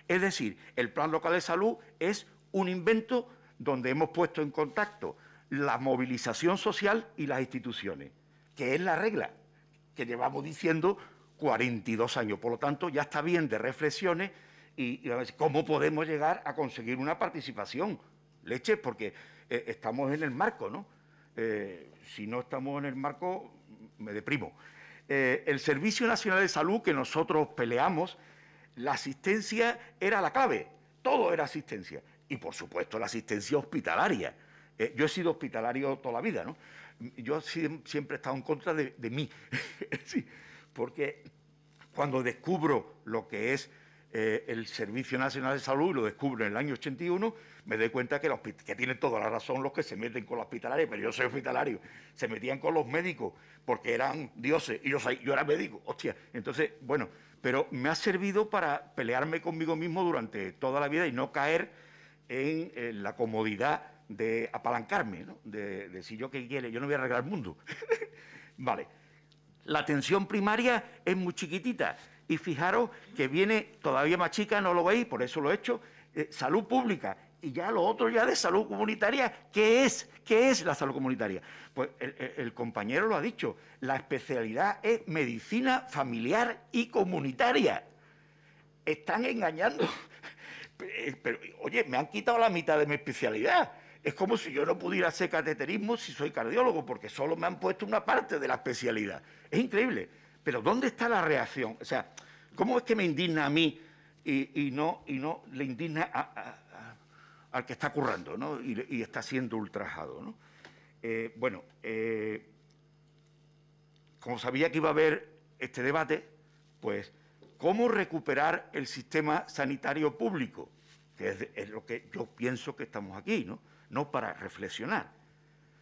Es decir, el Plan Local de Salud es un invento donde hemos puesto en contacto la movilización social y las instituciones, que es la regla que llevamos diciendo 42 años. Por lo tanto, ya está bien de reflexiones y, cómo podemos llegar a conseguir una participación. Leche, porque eh, estamos en el marco, ¿no? Eh, si no estamos en el marco, me deprimo. Eh, el Servicio Nacional de Salud que nosotros peleamos, la asistencia era la clave, todo era asistencia. Y por supuesto la asistencia hospitalaria. yo he sido hospitalario toda la vida, ¿no? Yo siempre he estado en contra de, mí, sí, porque cuando descubro lo que es el Servicio Nacional de Salud, lo descubro en el año 81, me doy cuenta que, los, que tienen toda la razón los que se meten con los hospitalarios, pero yo soy hospitalario, se metían con los médicos porque eran dioses y yo, yo era médico, hostia. Entonces, bueno, pero me ha servido para pelearme conmigo mismo durante toda la vida y no caer en, la comodidad de apalancarme, ¿no? de, de si yo qué quiere, yo no voy a arreglar el mundo. vale. La atención primaria es muy chiquitita y fijaros que viene todavía más chica, no lo veis, por eso lo he hecho, eh, salud pública y ya lo otro ya de salud comunitaria, ¿qué es? ¿Qué es la salud comunitaria? Pues el, compañero lo ha dicho, la especialidad es medicina familiar y comunitaria. Están engañando. Pero, oye, me han quitado la mitad de mi especialidad. Es como si yo no pudiera hacer cateterismo si soy cardiólogo, porque solo me han puesto una parte de la especialidad. Es increíble. Pero ¿dónde está la reacción? O sea, ¿cómo es que me indigna a mí y, no, le indigna al que está currando ¿no? y, está siendo ultrajado. ¿no? Eh, bueno, eh, como sabía que iba a haber este debate, pues, ¿cómo recuperar el sistema sanitario público? Que es, lo que yo pienso que estamos aquí, ¿no? No para reflexionar.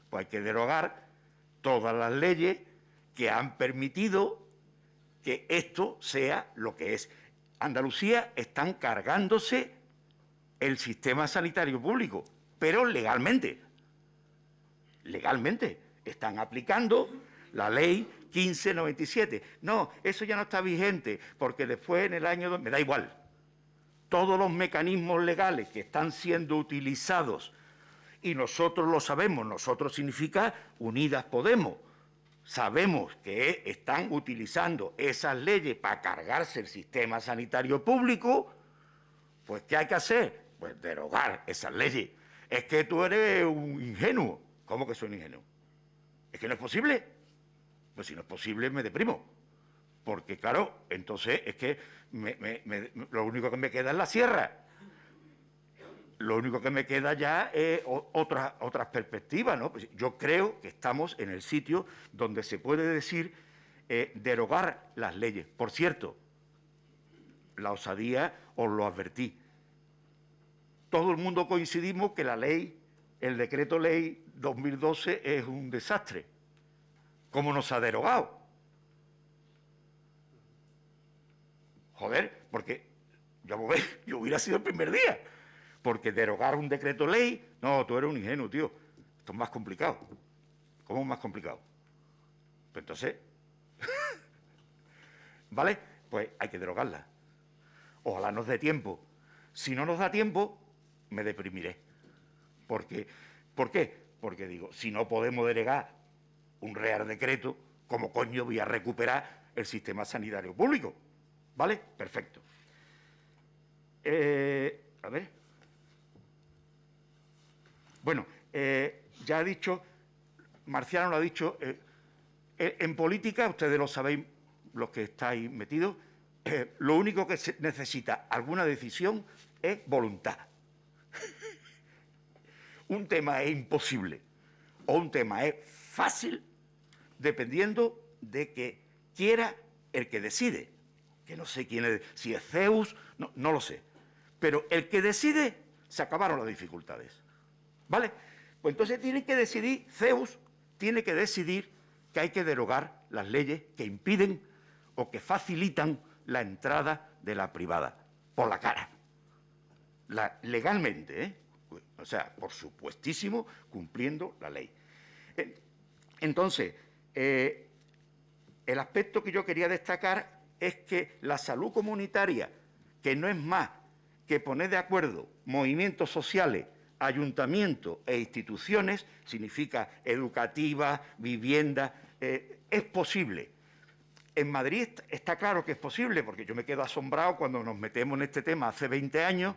Pues hay que derogar todas las leyes que han permitido que esto sea lo que es. Andalucía están cargándose el sistema sanitario público, pero legalmente. Legalmente. Están aplicando la ley 1597. No, eso ya no está vigente, porque después en el año... Me da igual. Todos los mecanismos legales que están siendo utilizados, y nosotros lo sabemos, nosotros significa Unidas Podemos, sabemos que están utilizando esas leyes para cargarse el sistema sanitario público, pues ¿qué hay que hacer? Pues derogar esas leyes. Es que tú eres un ingenuo. ¿Cómo que soy un ingenuo? ¿Es que no es posible? Pues si no es posible me deprimo. Porque claro, entonces es que lo único que me queda es la sierra. Lo único que me queda ya es otras otras perspectivas, ¿no? Pues yo creo que estamos en el sitio donde se puede decir eh, derogar las leyes. Por cierto, la osadía os lo advertí. Todo el mundo coincidimos que la ley, el decreto ley 2012 es un desastre. ¿Cómo nos ha derogado? Joder, porque yo, yo hubiera sido el primer día. Porque derogar un decreto ley, no, tú eres un ingenuo, tío. Esto es más complicado. ¿Cómo es más complicado? Pues entonces, ¿vale? Pues hay que derogarla. Ojalá nos dé tiempo. Si no nos da tiempo, me deprimiré. Porque, ¿Por qué? Porque digo, si no podemos derogar un real decreto, ¿cómo coño voy a recuperar el sistema sanitario público? ¿Vale? Perfecto. Eh, a ver. Bueno, eh, ya ha dicho, Marciano lo ha dicho, eh, en política, ustedes lo sabéis, los que estáis metidos, lo único que se necesita alguna decisión es voluntad. un tema es imposible o un tema es fácil dependiendo de que quiera el que decide. Que no sé quién es, si es Zeus, no, no lo sé. Pero el que decide, se acabaron las dificultades. ¿Vale? Pues entonces tiene que decidir, Zeus tiene que decidir que hay que derogar las leyes que impiden o que facilitan la entrada de la privada, por la cara. legalmente, ¿eh? O sea, por supuestísimo, cumpliendo la ley. Entonces, eh, el aspecto que yo quería destacar es que la salud comunitaria, que no es más que poner de acuerdo movimientos sociales ayuntamientos e instituciones significa educativa, vivienda, eh, es posible. En Madrid está claro que es posible, porque yo me quedo asombrado cuando nos metemos en este tema hace 20 años,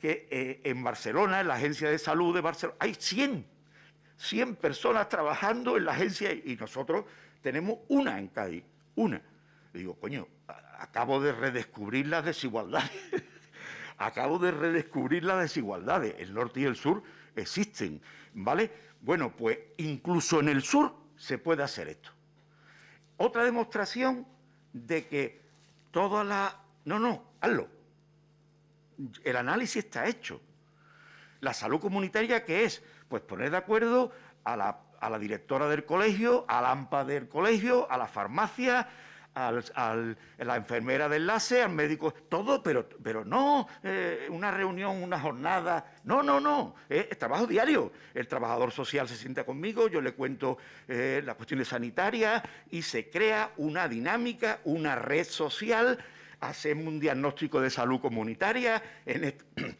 que eh, en Barcelona, en la Agencia de Salud de Barcelona, hay 100, 100 personas trabajando en la agencia y nosotros tenemos una en Cádiz, una. digo, coño, acabo de redescubrir las desigualdades acabo de redescubrir las desigualdades. El norte y el sur existen, ¿vale? Bueno, pues incluso en el sur se puede hacer esto. Otra demostración de que toda la... No, no, hazlo. El análisis está hecho. La salud comunitaria, ¿qué es? Pues poner de acuerdo a la, a la directora del colegio, al AMPA del colegio, a la farmacia, a la enfermera de enlace, al médico, todo, pero, pero no eh, una reunión, una jornada, no, no, no, es, trabajo diario. El trabajador social se sienta conmigo, yo le cuento eh, las cuestiones sanitarias y se crea una dinámica, una red social, hacemos un diagnóstico de salud comunitaria, en,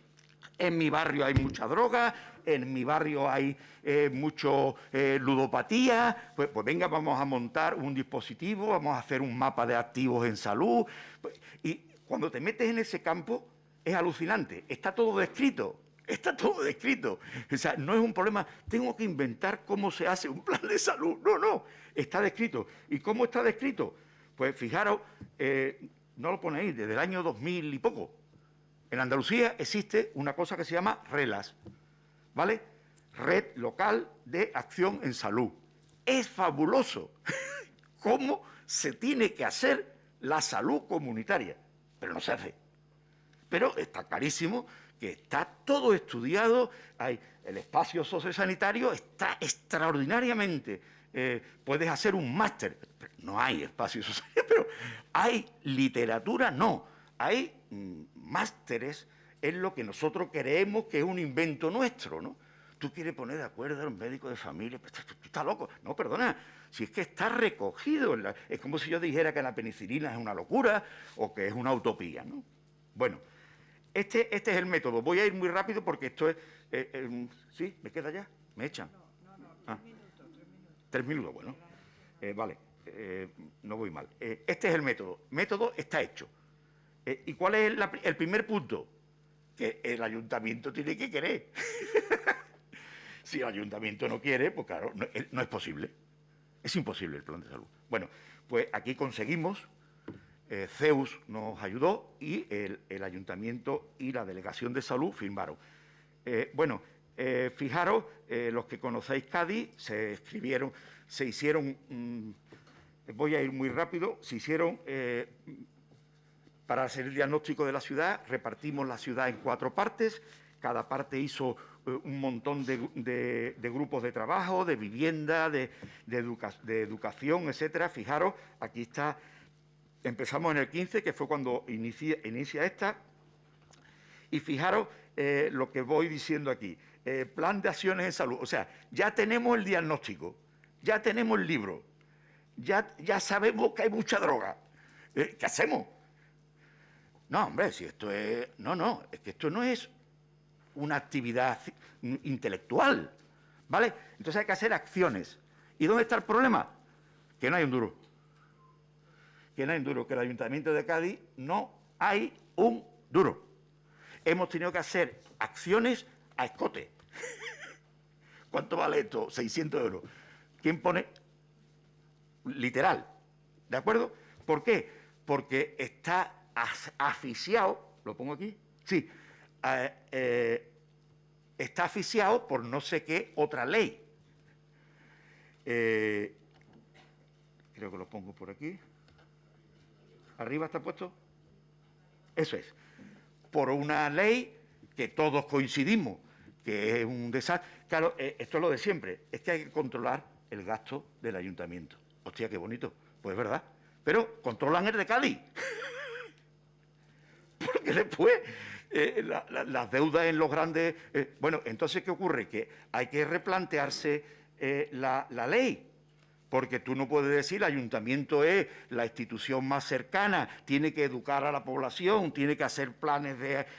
en mi barrio hay mucha droga, en mi barrio hay eh, mucho eh, ludopatía, pues, pues, venga, vamos a montar un dispositivo, vamos a hacer un mapa de activos en salud. Pues, y cuando te metes en ese campo es alucinante, está todo descrito, está todo descrito. O sea, no es un problema, tengo que inventar cómo se hace un plan de salud. No, no, está descrito. ¿Y cómo está descrito? Pues fijaros, eh, no lo ponéis, desde el año 2000 y poco. En Andalucía existe una cosa que se llama RELAS, ¿vale? Red Local de Acción en Salud. Es fabuloso cómo se tiene que hacer la salud comunitaria, pero no se hace. Pero está clarísimo que está todo estudiado, hay el espacio sociosanitario está extraordinariamente, eh, puedes hacer un máster, no hay espacio sociosanitario, pero hay literatura, no, hay mm, másteres en lo que nosotros creemos que es un invento nuestro, ¿no? Tú quieres poner de acuerdo a un médico de familia, pero tú, estás loco. No, perdona, si es que está recogido, es como si yo dijera que la penicilina es una locura o que es una utopía, ¿no? Bueno, este, este es el método. Voy a ir muy rápido porque esto es... Eh, eh, ¿Sí? ¿Me queda ya? ¿Me echan? No, no, no, tres ah. minutos, tres minutos. Tres minutos, bueno. Eh, vale, no voy mal. este es el método. Método está hecho. ¿Y cuál es el primer punto? Que el ayuntamiento tiene que querer. Si el ayuntamiento no quiere, pues claro, no, es posible. Es imposible el plan de salud. Bueno, pues aquí conseguimos, eh, Zeus nos ayudó y el, ayuntamiento y la delegación de salud firmaron. Eh, bueno, eh, fijaros, los que conocéis Cádiz, se escribieron, se hicieron, mm, voy a ir muy rápido, se hicieron, para hacer el diagnóstico de la ciudad, repartimos la ciudad en cuatro partes, cada parte hizo eh, un montón de, grupos de trabajo, de vivienda, de, educación, etcétera. Fijaros, aquí está, empezamos en el 15, que fue cuando inicia, esta, y fijaros eh, lo que voy diciendo aquí. Eh, plan de acciones en salud. O sea, ya tenemos el diagnóstico, ya tenemos el libro, ya, ya sabemos que hay mucha droga. ¿Qué hacemos? No, hombre, si esto es... No, no, es que esto no es una actividad intelectual, ¿vale? Entonces hay que hacer acciones. ¿Y dónde está el problema? Que no hay un duro. Que no hay un duro, que el Ayuntamiento de Cádiz no hay un duro. Hemos tenido que hacer acciones a escote. ¿Cuánto vale esto? 600 euros. ¿Quién pone? Literal. ¿De acuerdo? ¿Por qué? Porque está asfixiado, lo pongo aquí, sí, eh, está asfixiado por no sé qué otra ley. Eh, creo que lo pongo por aquí. ¿Arriba está puesto? Eso es. Por una ley que todos coincidimos, que es un desastre. Claro, eh, esto es lo de siempre, es que hay que controlar el gasto del ayuntamiento. Hostia, qué bonito. Pues es verdad. Pero controlan el de Cádiz. Porque después eh, las deudas en los grandes... Eh, bueno, entonces, ¿qué ocurre? Que hay que replantearse eh, la, ley, porque tú no puedes decir el ayuntamiento es la institución más cercana, tiene que educar a la población, tiene que hacer planes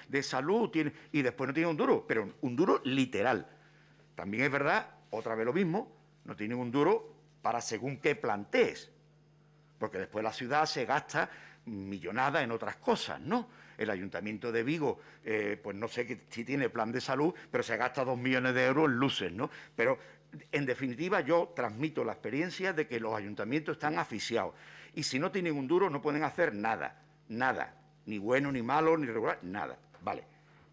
de, salud, tiene, y después no tiene un duro, pero un duro literal. También es verdad, otra vez lo mismo, no tiene un duro para según qué plantees, porque después la ciudad se gasta millonada en otras cosas, ¿no? El Ayuntamiento de Vigo, eh, pues no sé si tiene plan de salud, pero se gasta dos millones de euros en luces, ¿no? Pero, en definitiva, yo transmito la experiencia de que los ayuntamientos están asfixiados. Y si no tienen un duro, no pueden hacer nada, nada. Ni bueno, ni malo, ni regular, nada. Vale,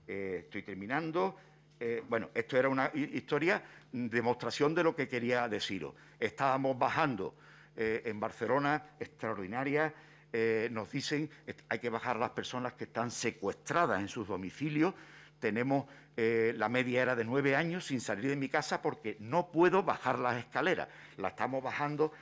eh, estoy terminando. Eh, bueno, esto era una historia, demostración de lo que quería deciros. Estábamos bajando en Barcelona, extraordinaria, eh, nos dicen que hay que bajar las personas que están secuestradas en sus domicilios. Tenemos, eh, la media era de nueve años sin salir de mi casa porque no puedo bajar las escaleras. La estamos bajando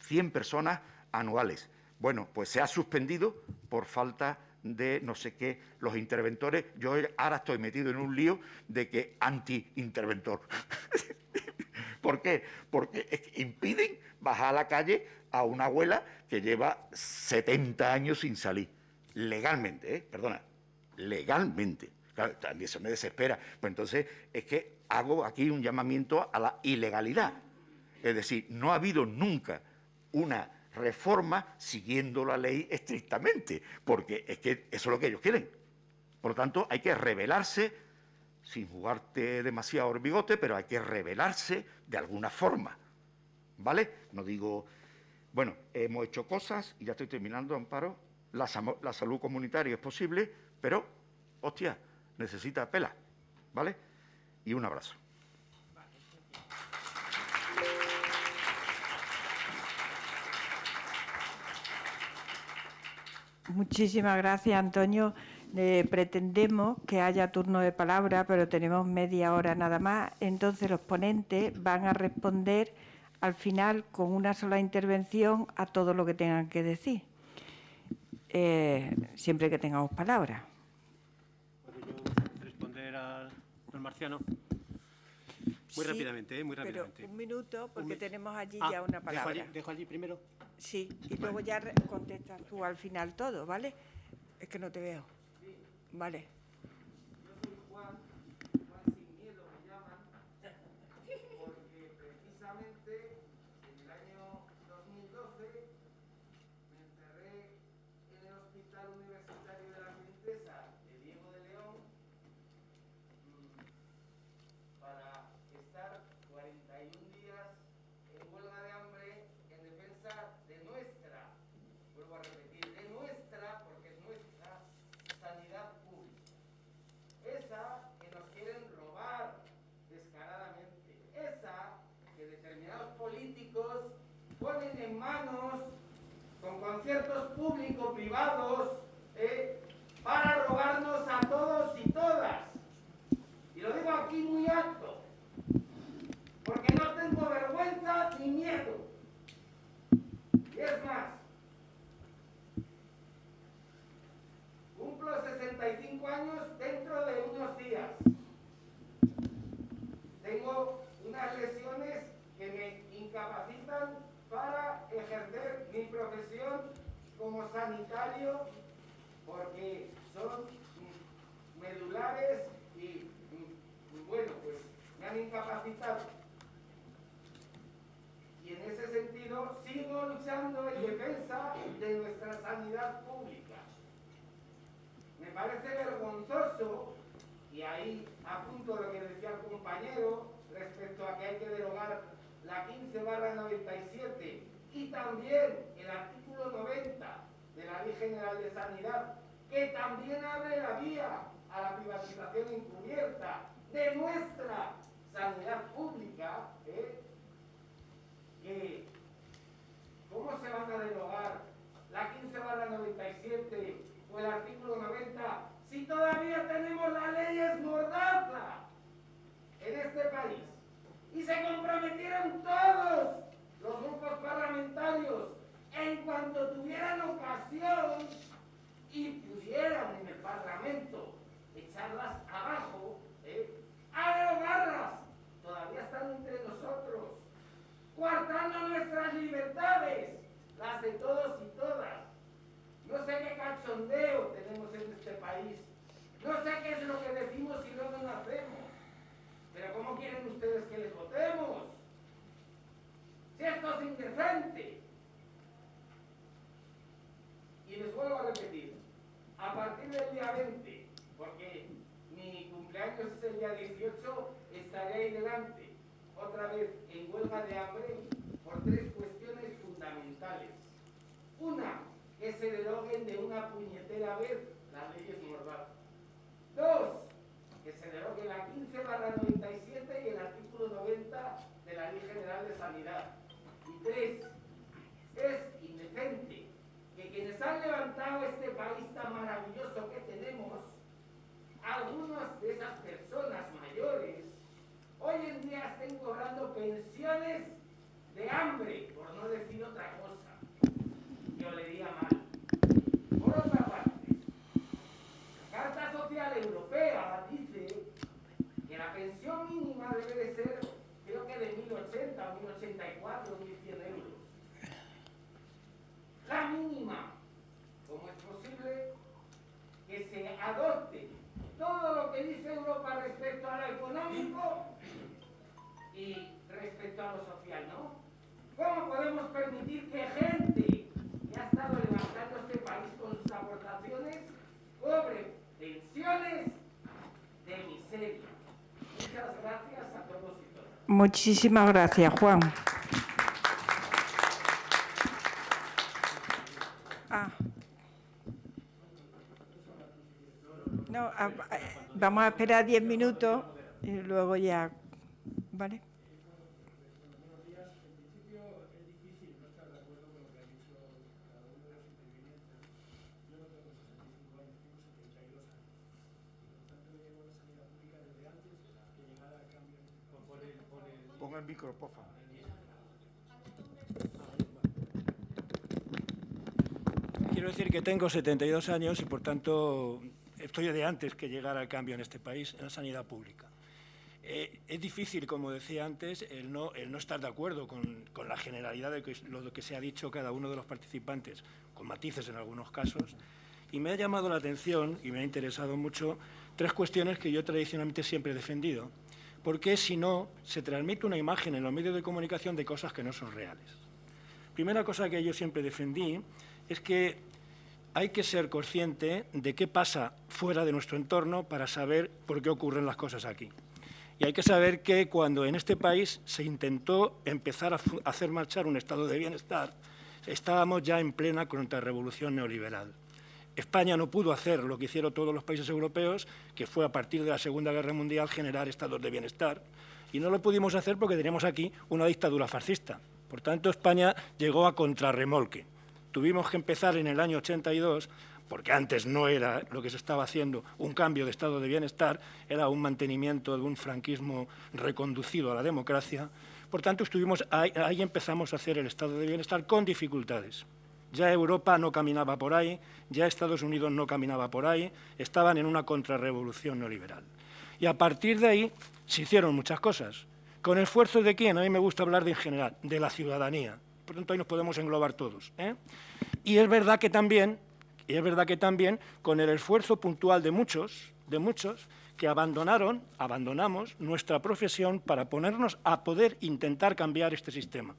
100 personas anuales. Bueno, pues se ha suspendido por falta de no sé qué, los interventores. Yo ahora estoy metido en un lío de que anti-interventor. ¿Por qué? Porque impiden bajar a la calle a una abuela que lleva 70 años sin salir. Legalmente, ¿eh? Perdona, legalmente. Claro, también eso me desespera. Pues entonces es que hago aquí un llamamiento a la ilegalidad. Es decir, no ha habido nunca una reforma siguiendo la ley estrictamente, porque es que eso es lo que ellos quieren. Por lo tanto, hay que rebelarse, sin jugarte demasiado el pero hay que rebelarse de alguna forma. ¿Vale? No digo bueno, hemos hecho cosas, y ya estoy terminando, Amparo, la, salud comunitaria es posible, pero hostia, necesita pela, ¿vale? Y un abrazo. Muchísimas gracias, Antonio. Eh, pretendemos que haya turno de palabra, pero tenemos media hora nada más. Entonces, los ponentes van a responder al final con una sola intervención a todo lo que tengan que decir, eh, siempre que tengamos palabra. ¿Puedo yo responder al, al marciano? Muy Sí, rápidamente, ¿eh? muy Pero rápidamente. un minuto, porque tenemos allí Ah, ya una dejo palabra. allí- ¿Dejo allí primero? Sí, y luego ya contestas tú al final todo, ¿vale? Es que no te veo. Vale. porque precisamente en el año 2012 me encerré en el Hospital Universitario de la Princesa de Diego de León mm, para estar 41 días en huelga de hambre en defensa de nuestra, vuelvo a repetir, de nuestra, porque es nuestra, sanidad pública. Esa que nos quieren robar descaradamente. Esa que determinados políticos ponen en manos con conciertos público-privados eh, para robarnos a todos y todas. Y lo digo aquí muy alto, porque no tengo vergüenza ni miedo. Y es más, Cumplo 65 años dentro de unos días. Tengo unas lesiones que me incapacitan para ejercer mi profesión como sanitario porque son mm, medulares y, mm, bueno, pues me han incapacitado. Y en ese sentido sigo luchando en defensa de nuestra sanidad pública. Me parece vergonzoso, y ahí apunto lo que decía el compañero respecto a que hay que derogar la 15 barra 97 y también el artículo 90 de la Ley General de Sanidad, que también abre la vía a la privatización encubierta de nuestra sanidad pública, ¿eh? que ¿Cómo se van a derogar la 15 barra 97 o el artículo 90 si todavía tenemos las leyes mordaza en este país? Y se comprometieron todos los grupos parlamentarios en cuanto tuvieran ocasión y pudieran en el Parlamento echarlas abajo, ¿eh? Todavía están entre nosotros coartando nuestras libertades, las de todos y todas. No sé qué cachondeo tenemos en este país, no sé qué es lo que decimos y luego no hacemos, pero ¿cómo quieren ustedes que les votemos? Esto es indecente. Y les vuelvo a repetir, a partir del día 20, porque mi cumpleaños es el día 18, estaré ahí delante otra vez en huelga de hambre por tres cuestiones fundamentales. Una, que se deroguen de una puñetera vez las leyes Mordaza. Dos, que se derogue la 15 barra 97 y el artículo 90 de la Ley General de Sanidad. Y tres, es indecente que quienes han levantado este país tan maravilloso que tenemos, algunas de esas personas mayores, hoy en día estén cobrando pensiones de hambre, por no decir otra cosa. Yo le diría mal. Por otra parte, la Carta Social Europea dice que la pensión mínima debe de 80, 1084, 1100 euros. La mínima, ¿cómo es posible que se adopte todo lo que dice Europa respecto a lo económico y respecto a lo social, ¿no? ¿Cómo podemos permitir que gente que ha estado levantando este país con sus aportaciones cobre pensiones de miseria? Muchas gracias a todos. Muchísimas gracias, Juan. Ah. No, a- Vamos a esperar diez minutos y luego ya, ¿vale? Quiero decir que tengo 72 años y, por tanto, estoy de antes que llegara el cambio en este país en la sanidad pública. Eh, es difícil, como decía antes, el no, estar de acuerdo con, la generalidad de lo que se ha dicho cada uno de los participantes, con matices en algunos casos. Y me ha llamado la atención y me ha interesado mucho tres cuestiones que yo tradicionalmente siempre he defendido, porque si no, se transmite una imagen en los medios de comunicación de cosas que no son reales. Primera cosa que yo siempre defendí es que hay que ser consciente de qué pasa fuera de nuestro entorno para saber por qué ocurren las cosas aquí. Y hay que saber que cuando en este país se intentó empezar a hacer marchar un estado de bienestar, estábamos ya en plena contrarrevolución neoliberal. España no pudo hacer lo que hicieron todos los países europeos, que fue a partir de la Segunda Guerra Mundial generar estados de bienestar. Y no lo pudimos hacer porque teníamos aquí una dictadura fascista. Por tanto, España llegó a contrarremolque tuvimos que empezar en el año 82, porque antes no era lo que se estaba haciendo un cambio de estado de bienestar, era un mantenimiento de un franquismo reconducido a la democracia. Por tanto, estuvimos ahí, ahí empezamos a hacer el estado de bienestar con dificultades. Ya Europa no caminaba por ahí, ya Estados Unidos no caminaba por ahí, estaban en una contrarrevolución neoliberal. Y a partir de ahí se hicieron muchas cosas. ¿Con esfuerzo de quién? A mí me gusta hablar de en general, de la ciudadanía por tanto ahí nos podemos englobar todos. ¿eh? Y es verdad que también, y es verdad que también, con el esfuerzo puntual de muchos, de muchos, que abandonaron, abandonamos nuestra profesión para ponernos a poder intentar cambiar este sistema.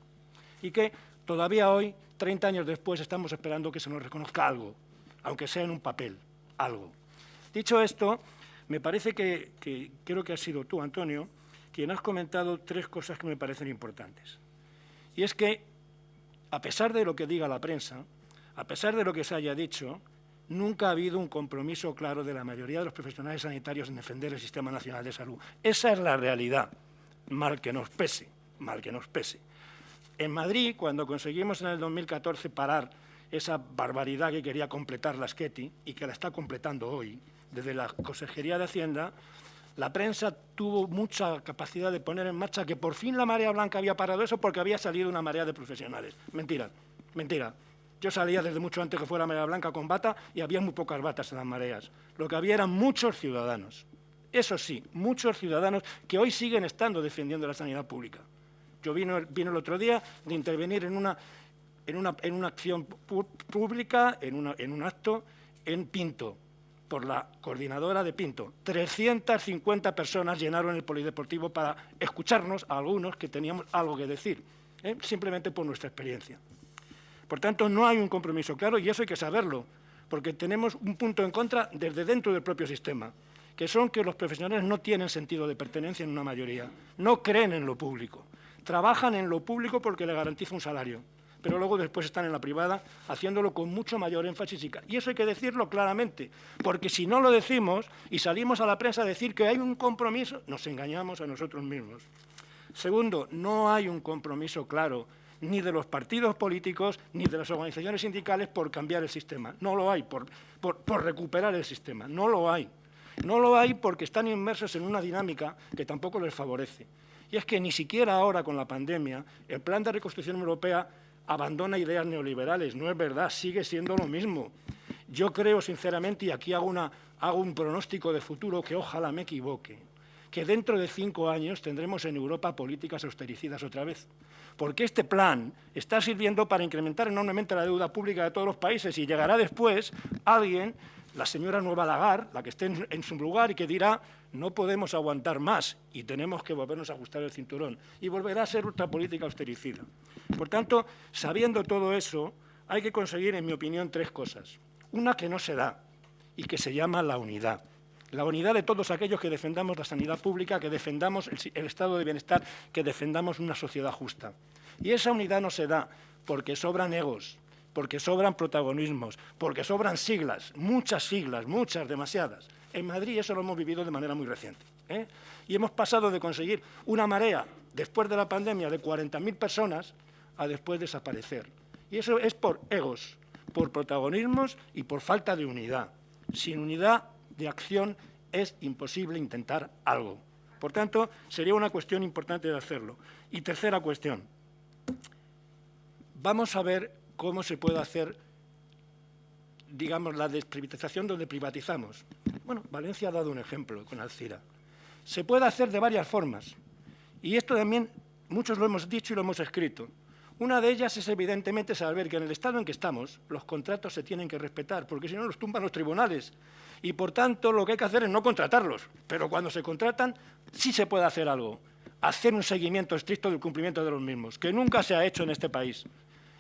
Y que todavía hoy, 30 años después, estamos esperando que se nos reconozca algo, aunque sea en un papel, algo. Dicho esto, me parece que, que creo que has sido tú, Antonio, quien has comentado tres cosas que me parecen importantes. Y es que a pesar de lo que diga la prensa, a pesar de lo que se haya dicho, nunca ha habido un compromiso claro de la mayoría de los profesionales sanitarios en defender el Sistema Nacional de Salud. Esa es la realidad, mal que nos pese, mal que nos pese. En Madrid, cuando conseguimos en el 2014 parar esa barbaridad que quería completar la Sketi y que la está completando hoy, desde la Consejería de Hacienda, la prensa tuvo mucha capacidad de poner en marcha que por fin la marea blanca había parado eso porque había salido una marea de profesionales. Mentira, mentira. Yo salía desde mucho antes que fuera marea blanca con bata y había muy pocas batas en las mareas. Lo que había eran muchos ciudadanos. Eso sí, muchos ciudadanos que hoy siguen estando defendiendo la sanidad pública. Yo vino, el otro día de intervenir en una, en una, en una acción pública, en, una, en un acto en Pinto, por la coordinadora de Pinto. 350 personas llenaron el polideportivo para escucharnos a algunos que teníamos algo que decir, ¿eh? simplemente por nuestra experiencia. Por tanto, no hay un compromiso claro y eso hay que saberlo, porque tenemos un punto en contra desde dentro del propio sistema, que son que los profesionales no tienen sentido de pertenencia en una mayoría, no creen en lo público, trabajan en lo público porque le garantiza un salario pero luego después están en la privada haciéndolo con mucho mayor énfasis. Y eso hay que decirlo claramente, porque si no lo decimos y salimos a la prensa a decir que hay un compromiso, nos engañamos a nosotros mismos. Segundo, no hay un compromiso claro ni de los partidos políticos ni de las organizaciones sindicales por cambiar el sistema. No lo hay, por, por, por recuperar el sistema. No lo hay. No lo hay porque están inmersos en una dinámica que tampoco les favorece. Y es que ni siquiera ahora con la pandemia el plan de reconstrucción europea abandona ideas neoliberales. No es verdad, sigue siendo lo mismo. Yo creo sinceramente, y aquí hago, hago un pronóstico de futuro que ojalá me equivoque, que dentro de cinco años tendremos en Europa políticas austericidas otra vez. Porque este plan está sirviendo para incrementar enormemente la deuda pública de todos los países y llegará después alguien la señora Nueva Lagar, la que esté en, su lugar y que dirá no podemos aguantar más y tenemos que volvernos a ajustar el cinturón y volverá a ser otra política austericida. Por tanto, sabiendo todo eso, hay que conseguir, en mi opinión, tres cosas. Una que no se da y que se llama la unidad. La unidad de todos aquellos que defendamos la sanidad pública, que defendamos el, el estado de bienestar, que defendamos una sociedad justa. Y esa unidad no se da porque sobran egos, porque sobran protagonismos, porque sobran siglas, muchas siglas, muchas, demasiadas. En Madrid eso lo hemos vivido de manera muy reciente. ¿eh? Y hemos pasado de conseguir una marea, después de la pandemia, de 40.000 personas, a después desaparecer. Y eso es por egos, por protagonismos y por falta de unidad. Sin unidad de acción es imposible intentar algo. Por tanto, sería una cuestión importante de hacerlo. Y tercera cuestión. Vamos a ver cómo se puede hacer, digamos, la desprivatización donde privatizamos. Bueno, Valencia ha dado un ejemplo con Alcira. Se puede hacer de varias formas. Y esto también muchos lo hemos dicho y lo hemos escrito. Una de ellas es evidentemente saber que en el estado en que estamos los contratos se tienen que respetar, porque si no los tumban los tribunales. Y por tanto lo que hay que hacer es no contratarlos, pero cuando se contratan sí se puede hacer algo, hacer un seguimiento estricto del cumplimiento de los mismos, que nunca se ha hecho en este país.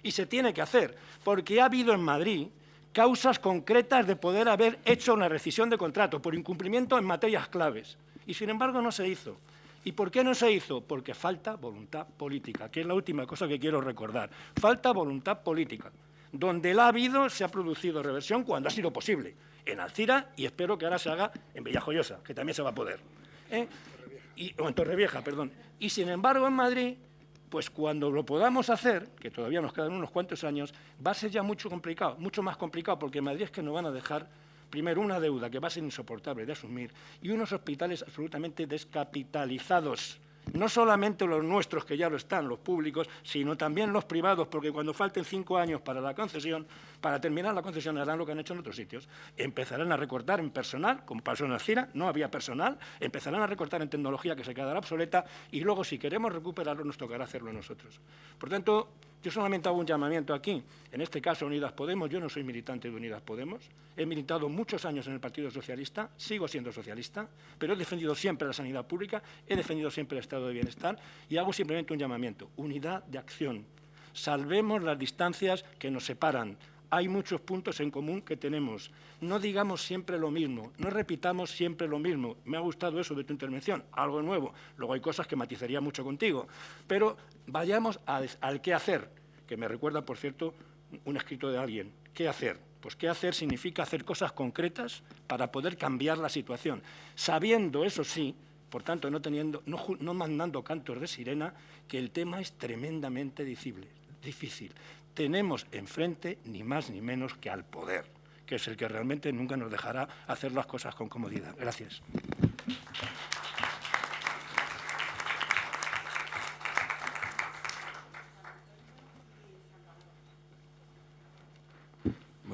Y se tiene que hacer, porque ha habido en Madrid causas concretas de poder haber hecho una rescisión de contrato por incumplimiento en materias claves. Y sin embargo no se hizo. ¿Y por qué no se hizo? Porque falta voluntad política, que es la última cosa que quiero recordar. Falta voluntad política. Donde la ha habido, se ha producido reversión cuando ha sido posible. En Alcira y espero que ahora se haga en Villajoyosa, que también se va a poder. ¿eh? Y, o en Torrevieja, perdón. Y sin embargo, en Madrid, pues cuando lo podamos hacer, que todavía nos quedan unos cuantos años, va a ser ya mucho complicado, mucho más complicado, porque en Madrid es que nos van a dejar primero, una deuda que va a ser insoportable de asumir y unos hospitales absolutamente descapitalizados no solamente los nuestros, que ya lo están, los públicos, sino también los privados, porque cuando falten cinco años para la concesión, para terminar la concesión harán lo que han hecho en otros sitios. Empezarán a recortar en personal, como pasó en Alcira, no había personal, empezarán a recortar en tecnología que se quedará obsoleta y luego, si queremos recuperarlo, nos tocará hacerlo nosotros. Por tanto, yo solamente hago un llamamiento aquí, en este caso Unidas Podemos, yo no soy militante de Unidas Podemos, he militado muchos años en el Partido Socialista, sigo siendo socialista, pero he defendido siempre la sanidad pública, he defendido siempre el Estado de Bienestar y hago simplemente un llamamiento, unidad de acción. Salvemos las distancias que nos separan, hay muchos puntos en común que tenemos. No digamos siempre lo mismo, no repitamos siempre lo mismo. Me ha gustado eso de tu intervención, algo nuevo. Luego hay cosas que matizaría mucho contigo. Pero vayamos al, qué hacer, que me recuerda, por cierto, un escrito de alguien. ¿Qué hacer? Pues qué hacer significa hacer cosas concretas para poder cambiar la situación, sabiendo, eso sí, por tanto, no, teniendo, no mandando cantos de sirena, que el tema es tremendamente difícil tenemos enfrente ni más ni menos que al poder, que es el que realmente nunca nos dejará hacer las cosas con comodidad. Gracias.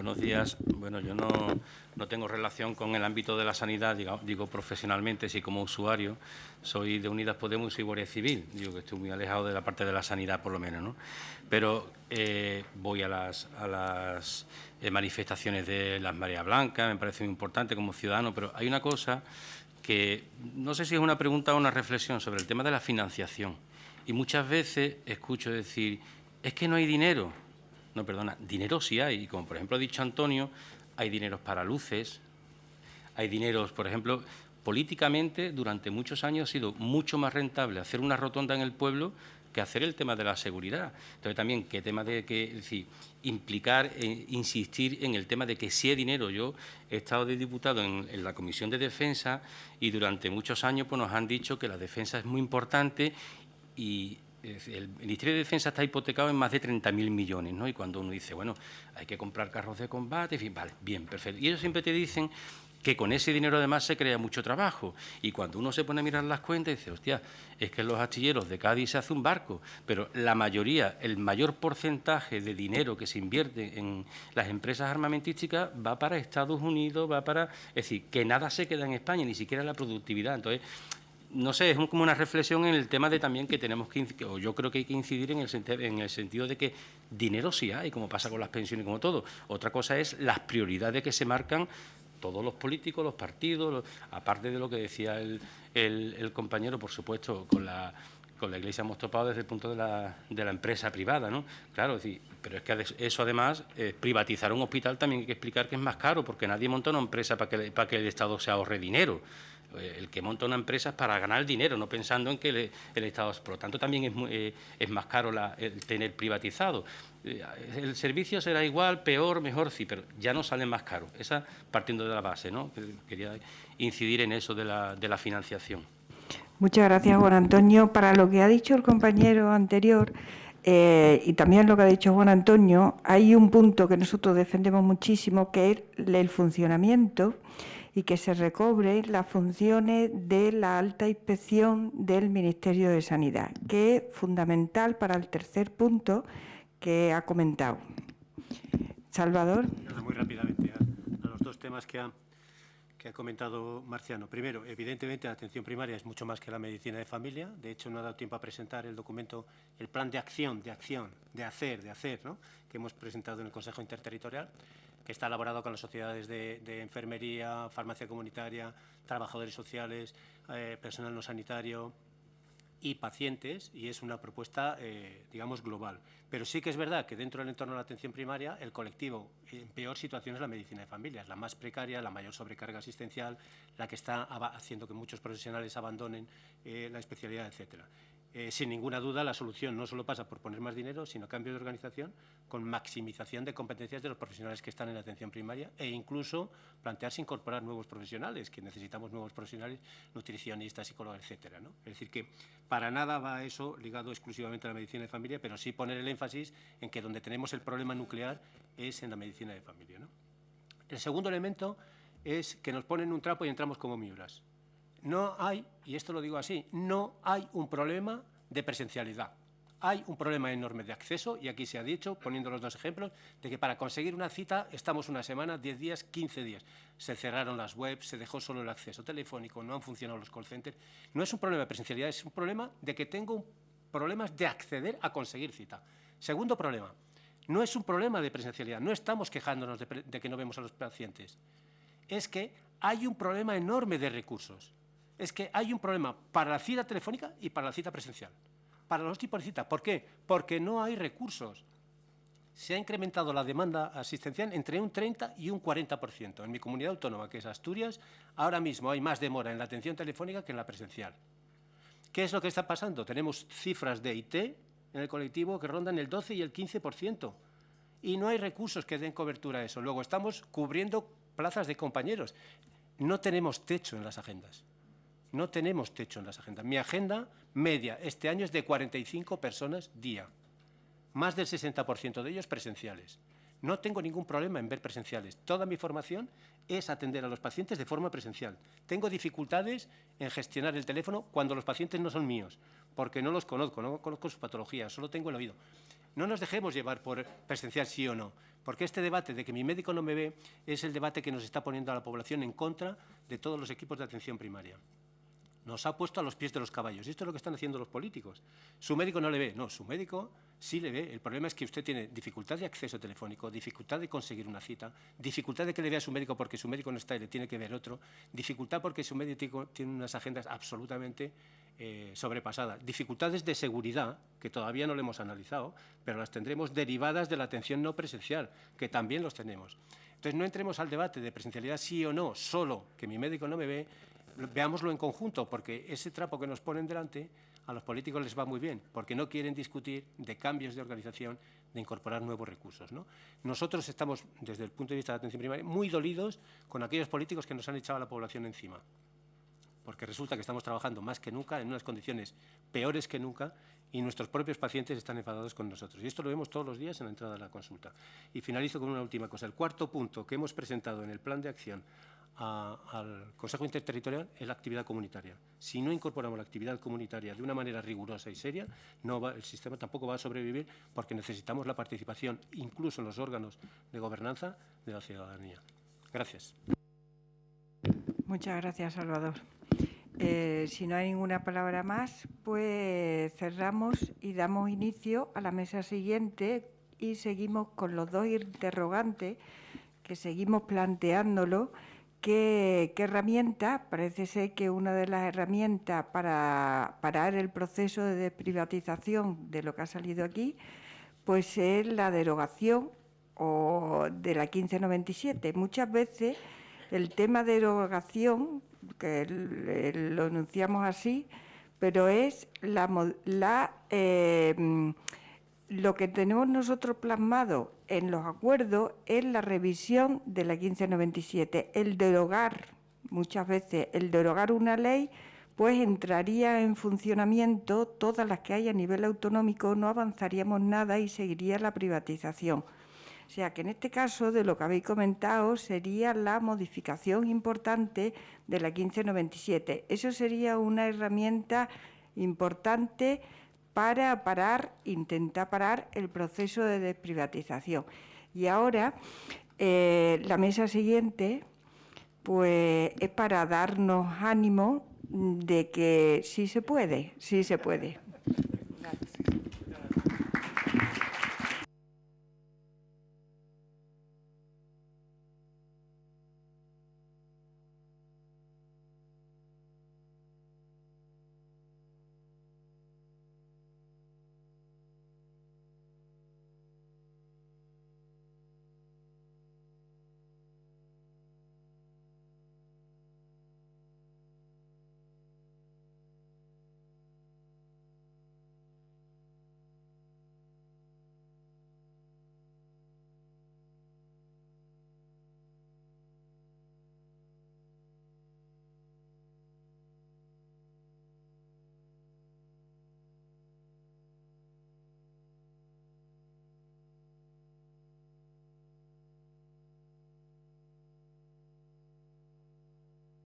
Buenos días. Bueno, yo no, no, tengo relación con el ámbito de la sanidad, digo, digo, profesionalmente, sí como usuario. Soy de Unidas Podemos y Guardia Civil. Digo que estoy muy alejado de la parte de la sanidad, por lo menos. ¿no? Pero eh, voy a las, a las eh, manifestaciones de las María Blanca, me parece muy importante como ciudadano, pero hay una cosa que no sé si es una pregunta o una reflexión sobre el tema de la financiación. Y muchas veces escucho decir, es que no hay dinero no, perdona, dinero sí hay, y como por ejemplo ha dicho Antonio, hay dineros para luces, hay dineros, por ejemplo, políticamente durante muchos años ha sido mucho más rentable hacer una rotonda en el pueblo que hacer el tema de la seguridad. Entonces también, qué tema de que, implicar, e insistir en el tema de que si hay dinero. Yo he estado de diputado en, en, la Comisión de Defensa y durante muchos años pues, nos han dicho que la defensa es muy importante y el Ministerio de Defensa está hipotecado en más de 30.000 millones, ¿no? Y cuando uno dice, bueno, hay que comprar carros de combate, en fin, vale, bien, perfecto. Y ellos siempre te dicen que con ese dinero además se crea mucho trabajo. Y cuando uno se pone a mirar las cuentas, dice, hostia, es que en los astilleros de Cádiz se hace un barco, pero la mayoría, el mayor porcentaje de dinero que se invierte en las empresas armamentísticas va para Estados Unidos, va para... Es decir, que nada se queda en España, ni siquiera la productividad. Entonces, no sé, es como una reflexión en el tema de también que tenemos que, o yo creo que hay que incidir en el, en el sentido de que dinero sí hay, como pasa con las pensiones, como todo. Otra cosa es las prioridades que se marcan todos los políticos, los partidos, aparte de lo que decía el, compañero, por supuesto, con la, con la Iglesia hemos topado desde el punto de la, de la empresa privada, ¿no? Claro, pero es que eso además, eh, privatizar un hospital también hay que explicar que es más caro, porque nadie monta una empresa para que, para que el Estado se ahorre dinero el que monta una empresa es para ganar dinero, no pensando en que el, Estado... Por lo tanto, también es, eh, es más caro el tener privatizado. Eh, el servicio será igual, peor, mejor, sí, pero ya no sale más caro. Esa partiendo de la base, ¿no? Quería incidir en eso de la, de la financiación. Muchas gracias, Juan Antonio. Para lo que ha dicho el compañero anterior, eh, y también lo que ha dicho Juan Antonio, hay un punto que nosotros defendemos muchísimo, que es el funcionamiento y que se recobre las funciones de la alta inspección del Ministerio de Sanidad, que es fundamental para el tercer punto que ha comentado. Salvador. Muy rápidamente a, los dos temas que ha, que ha comentado Marciano. Primero, evidentemente la atención primaria es mucho más que la medicina de familia. De hecho, no ha dado tiempo a presentar el documento, el plan de acción, de acción, de hacer, de hacer, ¿no? que hemos presentado en el Consejo Interterritorial que está elaborado con las sociedades de, enfermería, farmacia comunitaria, trabajadores sociales, eh, personal no sanitario y pacientes, y es una propuesta, eh, digamos, global. Pero sí que es verdad que dentro del entorno de la atención primaria, el colectivo en peor situación es la medicina de familia, la más precaria, la mayor sobrecarga asistencial, la que está haciendo que muchos profesionales abandonen eh, la especialidad, etcétera. Eh, sin ninguna duda, la solución no solo pasa por poner más dinero, sino cambio de organización con maximización de competencias de los profesionales que están en atención primaria e incluso plantearse incorporar nuevos profesionales, que necesitamos nuevos profesionales, nutricionistas, psicólogos, etcétera. ¿no? Es decir, que para nada va eso ligado exclusivamente a la medicina de familia, pero sí poner el énfasis en que donde tenemos el problema nuclear es en la medicina de familia. El segundo elemento es que nos ponen un trapo y entramos como miuras. No hay, y esto lo digo así, no hay un problema de presencialidad. Hay un problema enorme de acceso, y aquí se ha dicho, poniendo los dos ejemplos, de que para conseguir una cita estamos una semana, 10 días, 15 días. Se cerraron las webs, se dejó solo el acceso telefónico, no han funcionado los call centers. No es un problema de presencialidad, es un problema de que tengo problemas de acceder a conseguir cita. Segundo problema, no es un problema de presencialidad, no estamos quejándonos de, de que no vemos a los pacientes. Es que hay un problema enorme de recursos es que hay un problema para la cita telefónica y para la cita presencial. Para los tipos de cita. ¿Por qué? Porque no hay recursos. Se ha incrementado la demanda asistencial entre un 30 y un 40%. En mi comunidad autónoma, que es Asturias, ahora mismo hay más demora en la atención telefónica que en la presencial. ¿Qué es lo que está pasando? Tenemos cifras de IT en el colectivo que rondan el 12 y el 15%. Y no hay recursos que den cobertura a eso. Luego estamos cubriendo plazas de compañeros. No tenemos techo en las agendas. No tenemos techo en las agendas. Mi agenda media este año es de 45 personas día, más del 60% de ellos presenciales. No tengo ningún problema en ver presenciales. Toda mi formación es atender a los pacientes de forma presencial. Tengo dificultades en gestionar el teléfono cuando los pacientes no son míos, porque no los conozco, no conozco su patología, solo tengo el oído. No nos dejemos llevar por presencial sí o no, porque este debate de que mi médico no me ve es el debate que nos está poniendo a la población en contra de todos los equipos de atención primaria nos ha puesto a los pies de los caballos. Y esto es lo que están haciendo los políticos. Su médico no le ve, no, su médico sí le ve. El problema es que usted tiene dificultad de acceso telefónico, dificultad de conseguir una cita, dificultad de que le vea a su médico porque su médico no está y le tiene que ver otro, dificultad porque su médico tiene unas agendas absolutamente eh, sobrepasadas, dificultades de seguridad, que todavía no lo hemos analizado, pero las tendremos derivadas de la atención no presencial, que también los tenemos. Entonces, no entremos al debate de presencialidad sí o no, solo que mi médico no me ve, veámoslo en conjunto, porque ese trapo que nos ponen delante a los políticos les va muy bien, porque no quieren discutir de cambios de organización, de incorporar nuevos recursos. ¿no? Nosotros estamos, desde el punto de vista de la atención primaria, muy dolidos con aquellos políticos que nos han echado a la población encima, porque resulta que estamos trabajando más que nunca en unas condiciones peores que nunca y nuestros propios pacientes están enfadados con nosotros. Y esto lo vemos todos los días en la entrada de la consulta. Y finalizo con una última cosa. El cuarto punto que hemos presentado en el plan de acción al Consejo Interterritorial es la actividad comunitaria. Si no incorporamos la actividad comunitaria de una manera rigurosa y seria, el sistema tampoco va a sobrevivir porque necesitamos la participación, incluso en los órganos de gobernanza, de la ciudadanía. Gracias. Muchas gracias, Salvador. Eh, si no hay ninguna palabra más, pues cerramos y damos inicio a la mesa siguiente y seguimos con los dos interrogantes que seguimos planteándolo ¿Qué, herramienta? Parece ser que una de las herramientas para parar el proceso de desprivatización de lo que ha salido aquí, pues es la derogación o de la 1597. Muchas veces el tema de derogación, que lo enunciamos así, pero es la, eh, lo que tenemos nosotros plasmado en los acuerdos es la revisión de la 1597, el derogar, muchas veces, el derogar una ley, pues entraría en funcionamiento todas las que hay a nivel autonómico, no avanzaríamos nada y seguiría la privatización. O sea que en este caso, de lo que habéis comentado, sería la modificación importante de la 1597. Eso sería una herramienta importante para parar, intentar parar el proceso de desprivatización. Y ahora, eh, la mesa siguiente, pues es para darnos ánimo de que sí se puede, sí se puede.